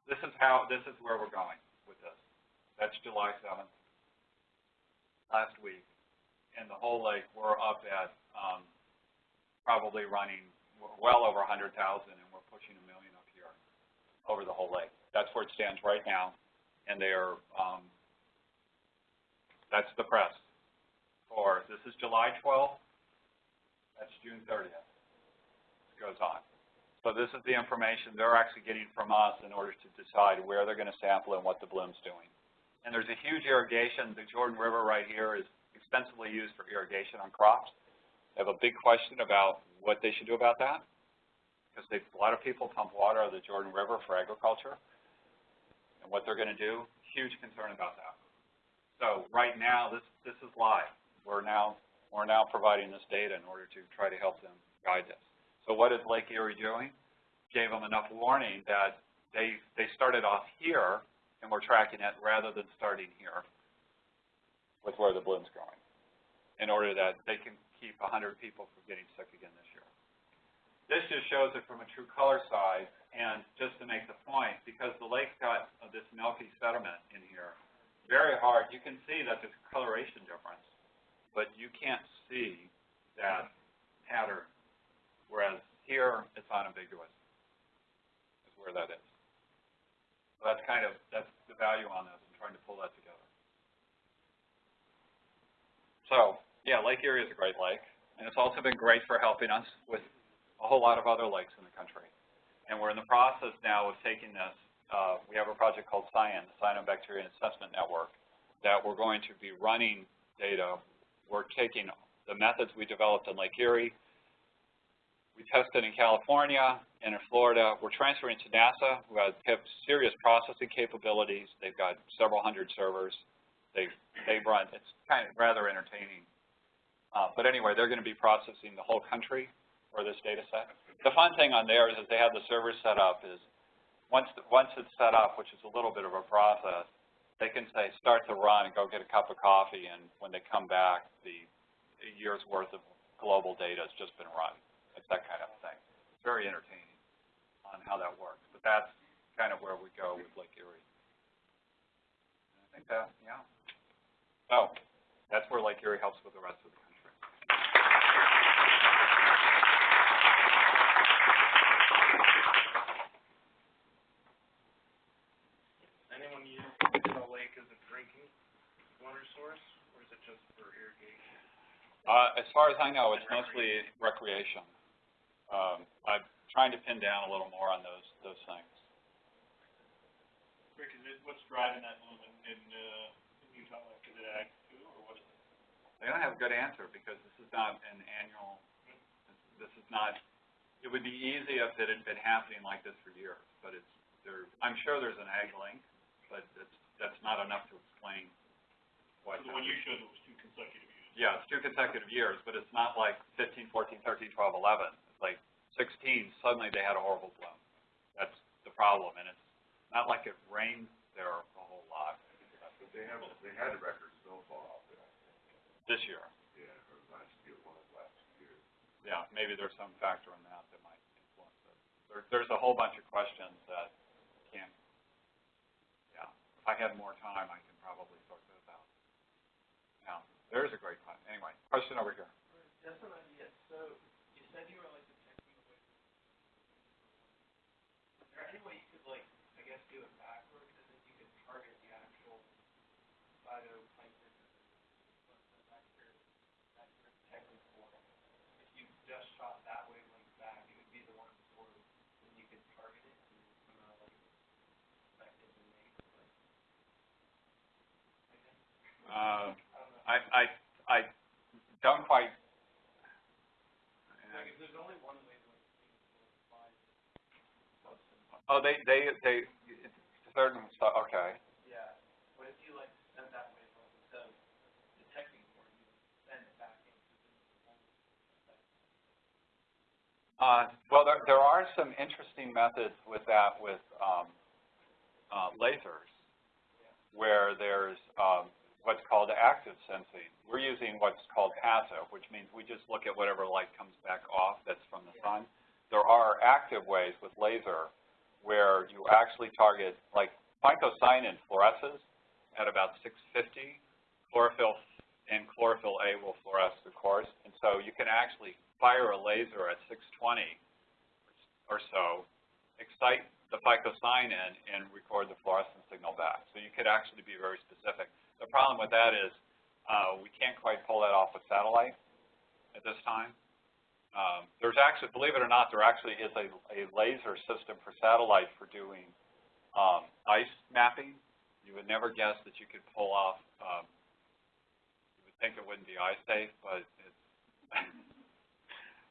This is how, this is where we're going with this. That's July 7th, last week. And the whole lake, we're up at um, probably running well over 100,000, and we're pushing a million up here over the whole lake. That's where it stands right now, and they are, um, that's the press. For, this is July 12th, that's June 30th. it goes on. So this is the information they're actually getting from us in order to decide where they're going to sample and what the bloom's doing. And there's a huge irrigation. The Jordan River right here is extensively used for irrigation on crops. They have a big question about what they should do about that, because a lot of people pump water out of the Jordan River for agriculture, and what they're gonna do, huge concern about that. So right now, this, this is live. We're now, we're now providing this data in order to try to help them guide this. So what is Lake Erie doing? Gave them enough warning that they, they started off here, and we're tracking it rather than starting here with where the bloom's going, in order that they can keep hundred people from getting sick again this year. This just shows it from a true color side, and just to make the point, because the lake's got uh, this milky sediment in here, very hard, you can see that there's a coloration difference, but you can't see that pattern, whereas here, it's unambiguous, is where that is. So that's kind of, that's the value on this, I'm trying to pull that together. So, yeah, Lake Erie is a great lake, and it's also been great for helping us with a whole lot of other lakes in the country. And we're in the process now of taking this, uh, we have a project called CYAN, the Cyanobacterial Assessment Network, that we're going to be running data. We're taking the methods we developed in Lake Erie, we tested in California and in Florida. We're transferring to NASA, who has serious processing capabilities. They've got several hundred servers. They they run. It's kind of rather entertaining. Uh, but anyway, they're going to be processing the whole country for this data set. The fun thing on there is that they have the servers set up is once the, once it's set up, which is a little bit of a process, they can say start the run and go get a cup of coffee, and when they come back, the year's worth of global data has just been run. It's that kind of thing. It's very entertaining on how that works. But that's kind of where we go with Lake Erie. I think that, yeah. Oh, that's where Lake Erie helps with the rest of the country. Anyone use the lake as a drinking water source, or is it just for irrigation? Uh, as far as I know, it's mostly recreation. Um, I'm trying to pin down a little more on those, those things. Rick, is it, what's driving that boom in, in, uh, in Utah, like, is it ag too, or what is it? They don't have a good answer because this is not an annual, this is not, it would be easy if it had been happening like this for years, but it's, there, I'm sure there's an ag link, but it's, that's not enough to explain why. So the one you showed was two consecutive years. Yeah, it's two consecutive years, but it's not like 15, 14, 13, 12, 11. It's like 16, suddenly they had a horrible bloom. That's the problem, and it's not like it rained there a whole lot But they have, they had a record snowfall out there, this year. yeah, or last year, one of last years. Yeah, maybe there's some factor in that that might influence it. There, there's a whole bunch of questions that can't, yeah. If I had more time, I can probably sort those out. Yeah, there's a great time. Anyway, question over here. Just an idea, so you said you were like detecting away. Is there any way you could like, I guess, do it backwards, and then you could target the actual phytoplankton, what's the vector, that you're detecting for? If you just shot that wavelength back, it would be the one of, and you could target it, and, you know, like, effectively make, like, I guess, Uh, I. I, I, don't quite, Like, if there's only one wavelength, you can sort of find close and oh, they, they, they, certain stuff, okay. Yeah, what if you like send that wavelength instead of detecting for you send it back in to the Uh, well, there, there are some interesting methods with that with, um, uh, lasers, where there's, um, what's called active sensing. We're using what's called passive, which means we just look at whatever light comes back off that's from the sun. There are active ways with laser where you actually target, like phycocyanin fluoresces at about 650. Chlorophyll and chlorophyll A will fluoresce, of course, and so you can actually fire a laser at 620 or so, excite the phycocyanin and record the fluorescent signal back. So you could actually be very specific. The problem with that is uh, we can't quite pull that off with satellite at this time. Um, there's actually, believe it or not, there actually is a, a laser system for satellite for doing um, ice mapping. You would never guess that you could pull off, um, you would think it wouldn't be ice safe, but it's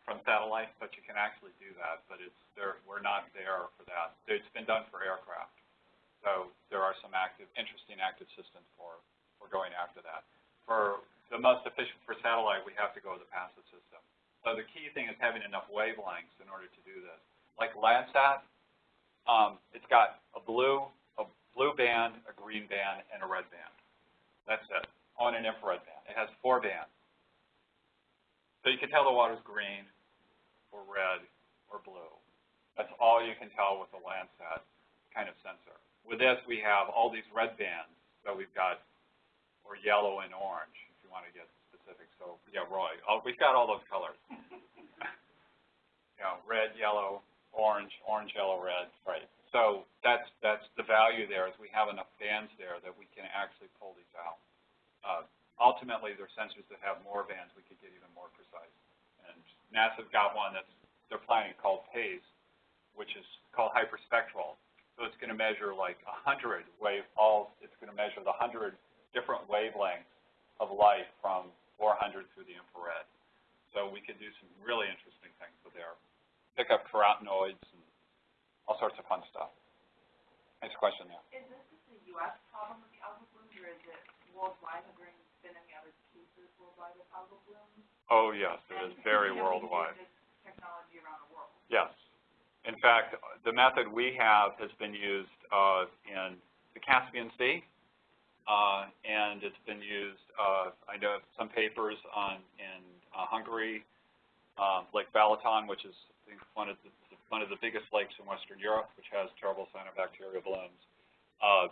from satellite, but you can actually do that, but it's, there, we're not there for that. It's been done for aircraft. So there are some active, interesting active systems for, for going after that. For the most efficient for satellite, we have to go with the passive system. So the key thing is having enough wavelengths in order to do this. Like Landsat, um, it's got a blue, a blue band, a green band, and a red band. That's it, on an infrared band. It has four bands. So you can tell the water's green, or red, or blue. That's all you can tell with the Landsat kind of sensor. With this, we have all these red bands. So we've got, or yellow and orange, if you want to get specific. So, yeah, Roy, oh, we've got all those colors. you know, red, yellow, orange, orange, yellow, red, right. So that's, that's the value there is we have enough bands there that we can actually pull these out. Uh, ultimately, there are sensors that have more bands. We could get even more precise. NASA's got one that's, they're planning called PACE, which is called hyperspectral. So it's going to measure like hundred wave, all, it's going to measure the hundred different wavelengths of light from 400 through the infrared. So we could do some really interesting things with there. Pick up carotenoids and all sorts of fun stuff. Next question. Is this just a US problem with the algal blooms, or is it worldwide? Have there been any other cases worldwide of algal blooms? Oh, yes, it is very worldwide. use this technology around the world? Yes. In fact, the method we have has been used uh, in the Caspian Sea, uh, and it's been used, uh, I know some papers on, in uh, Hungary, um, Lake Balaton, which is I think, one of the, one of the biggest lakes in Western Europe, which has terrible cyanobacteria blooms. Uh,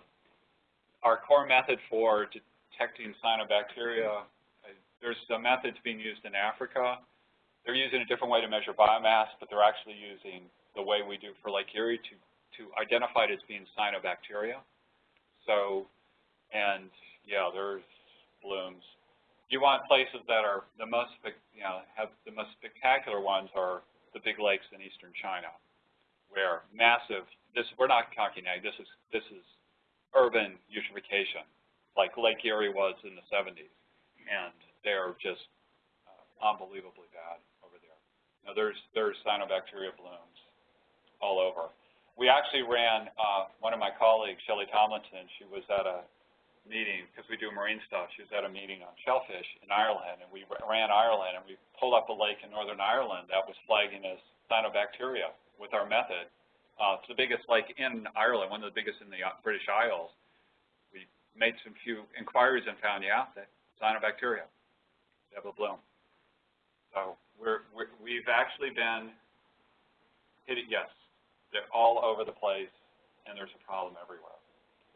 our core method for detecting cyanobacteria, there's a methods being used in Africa. They're using a different way to measure biomass, but they're actually using the way we do for Lake Erie to, to identify it as being cyanobacteria. So, and yeah, there's blooms. You want places that are the most, you know, have the most spectacular ones are the big lakes in eastern China, where massive, this, we're not talking this is, this is urban eutrophication, like Lake Erie was in the 70s. And they're just uh, unbelievably bad over there. Now, there's, there's cyanobacteria blooms all over. We actually ran, uh, one of my colleagues, Shelley Tomlinson, she was at a meeting, because we do marine stuff, she was at a meeting on shellfish in Ireland, and we ran Ireland, and we pulled up a lake in northern Ireland that was flagging as cyanobacteria with our method. Uh, it's the biggest lake in Ireland, one of the biggest in the uh, British Isles. We made some few inquiries and found, yeah, that cyanobacteria, have a bloom. So we're, we're, we've actually been hitting, yes, they're all over the place, and there's a problem everywhere.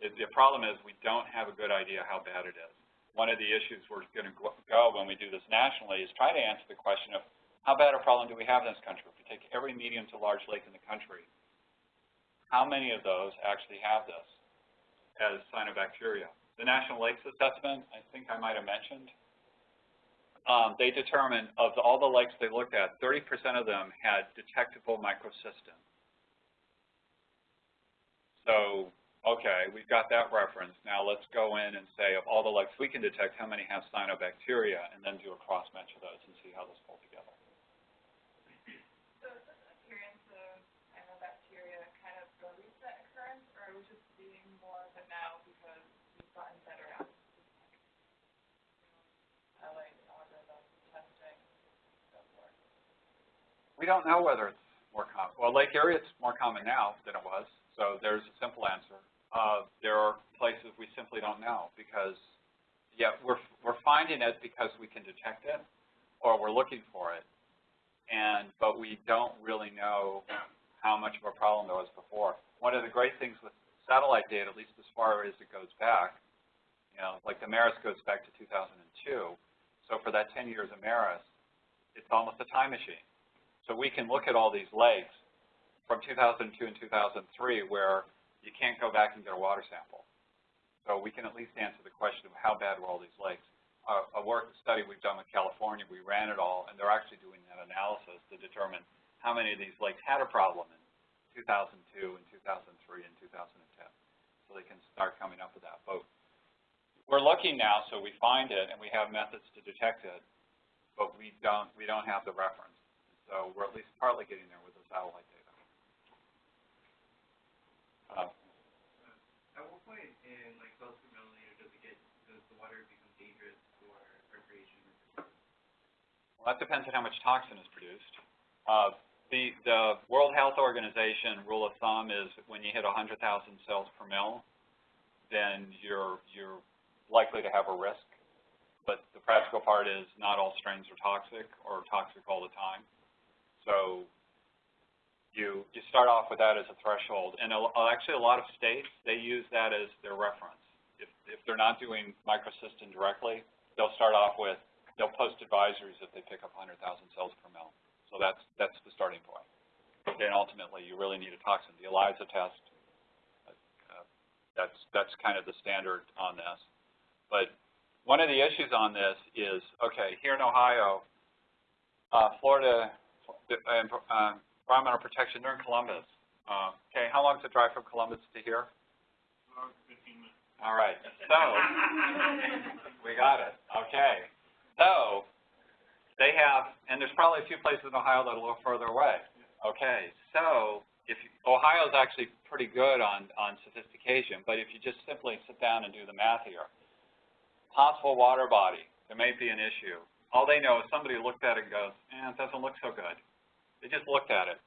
It, the problem is we don't have a good idea how bad it is. One of the issues we're going to go when we do this nationally is try to answer the question of how bad a problem do we have in this country? If we take every medium to large lake in the country, how many of those actually have this as cyanobacteria? The National Lakes Assessment, I think I might have mentioned, um, they determined of all the lakes they looked at, 30% of them had detectable microcystin. So, okay, we've got that reference. Now let's go in and say of all the lakes we can detect, how many have cyanobacteria, and then do a cross-match of those and see how those pull together. So is this appearance of cyanobacteria kind of a recent occurrence, or are we just seeing more of it now because we've gotten better at uh, like algorithms, testing, so forth? We don't know whether it's more common. Well, Lake Erie, it's more common now than it was, so there's a simple answer. Uh, there are places we simply don't know because, yeah, we're, we're finding it because we can detect it or we're looking for it, and, but we don't really know how much of a problem there was before. One of the great things with satellite data, at least as far as it goes back, you know, like the MERIS goes back to 2002, so for that 10 years of MERIS, it's almost a time machine. So we can look at all these lakes from 2002 and 2003 where you can't go back and get a water sample. So we can at least answer the question of how bad were all these lakes. A work study we've done with California, we ran it all, and they're actually doing that analysis to determine how many of these lakes had a problem in 2002 and 2003 and 2010. So they can start coming up with that. But we're looking now, so we find it and we have methods to detect it, but we don't, we don't have the reference. So we're at least partly getting there with the satellite data. Uh, At what point in like close to millimeter does it get, does the water become dangerous for recreation? Well, that depends on how much toxin is produced. Uh, the, the World Health Organization rule of thumb is when you hit 100,000 cells per mil, then you're, you're likely to have a risk. But the practical part is not all strains are toxic or toxic all the time. So you, you start off with that as a threshold. And a, actually, a lot of states, they use that as their reference. If, if they're not doing microcystin directly, they'll start off with, they'll post advisories if they pick up 100,000 cells per mil. So that's, that's the starting point. Then ultimately, you really need a toxin. The ELISA test, uh, that's, that's kind of the standard on this. But one of the issues on this is, okay, here in Ohio, uh, Florida uh, Environmental Protection, they're in Columbus. Uh, okay, how long is the drive from Columbus to here? About fifteen minutes. All right, so, we got it, okay. So, they have, and there's probably a few places in Ohio that are a little further away. Okay, so, if, you- Ohio's actually pretty good on, on sophistication, but if you just simply sit down and do the math here, possible water body, there may be an issue. All they know is somebody looked at it and goes, eh, it doesn't look so good. They just looked at it.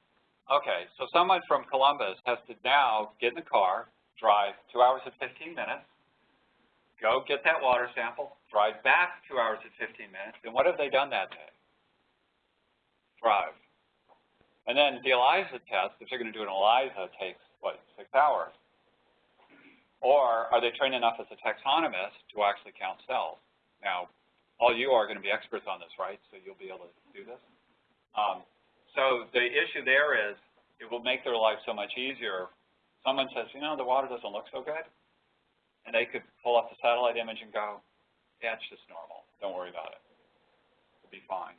Okay, so someone from Columbus has to now get in the car, drive two hours and 15 minutes, go get that water sample, drive back two hours and 15 minutes, and what have they done that day? Drive. And then the ELISA test, if they're going to do an ELISA, takes, what, six hours? Or are they trained enough as a taxonomist to actually count cells? Now, all you are going to be experts on this, right? So you'll be able to do this. Um, so the issue there is it will make their life so much easier. Someone says, you know, the water doesn't look so good. And they could pull up the satellite image and go, yeah, it's just normal. Don't worry about it. It'll be fine.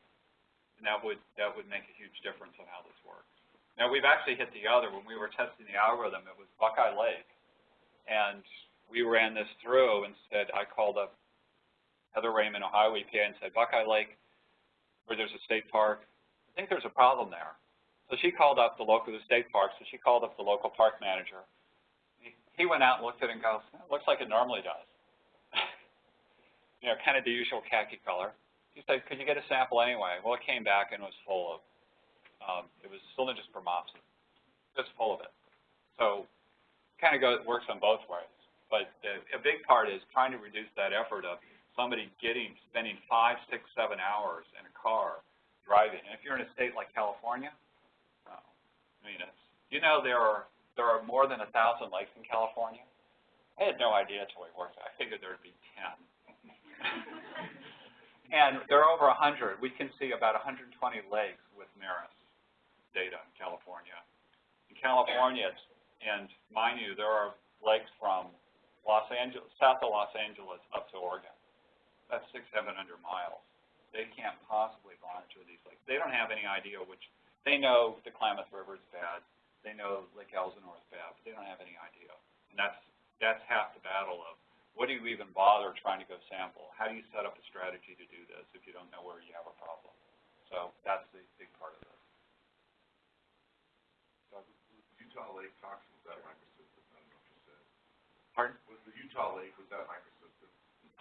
And that would, that would make a huge difference on how this works. Now, we've actually hit the other. When we were testing the algorithm, it was Buckeye Lake. And we ran this through and said, I called up Heather Raymond, Ohio EPA, and said, Buckeye Lake, where there's a state park, I think there's a problem there. So she called up the local, the state park, so she called up the local park manager. He, went out and looked at it and goes, it looks like it normally does. you know, kind of the usual khaki color. He said, could you get a sample anyway? Well, it came back and was full of, um, it was Cylindrospermopsis, just full of it. So kind of goes, works on both ways. But the, a big part is trying to reduce that effort of somebody getting, spending five, six, seven hours in a car driving. And if you're in a state like California, oh, I mean, it's, you know there are, there are more than a thousand lakes in California. I had no idea until we worked. I figured there'd be 10. and there are over 100. We can see about 120 lakes with MERIS data in California. In California, it's, and mind you, there are lakes from Los Angeles, south of Los Angeles up to Oregon. That's six, seven hundred miles. They can't possibly monitor these lakes. They don't have any idea which, they know the Klamath River is bad. They know Lake Elsinore is bad, but they don't have any idea. And that's, that's half the battle of what do you even bother trying to go sample? How do you set up a strategy to do this if you don't know where you have a problem? So that's the big part of this. Utah Lake toxin, was that microcystin? I don't know if you said. Pardon? Was the Utah Lake, was that microcystin?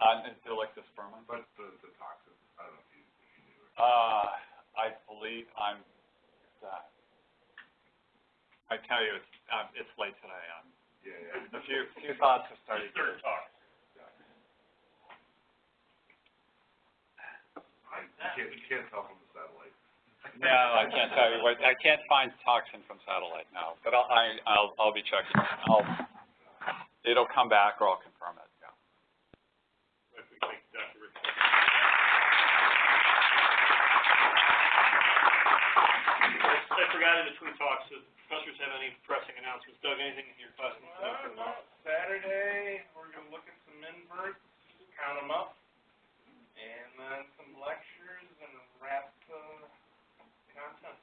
Uh, and Dolichospermum? But the, the toxin, I don't know if you, if you knew. or- Uh, I believe I'm, uh, I tell you, it's, um, it's late today. Um, Yeah, yeah. a few, few thoughts have started to talk. I, can't, you can't tell from the satellite. No, I can't tell you what, I can't find toxin from satellite, no, but I'll, I, I'll, I'll be checking. I'll, it'll come back or I'll confirm it, I forgot in between talks, if professors have any pressing announcements, Doug, anything in your class? No, no. Saturday, we're going to look at some inverts, count them up, and then some lectures, and wrap the content.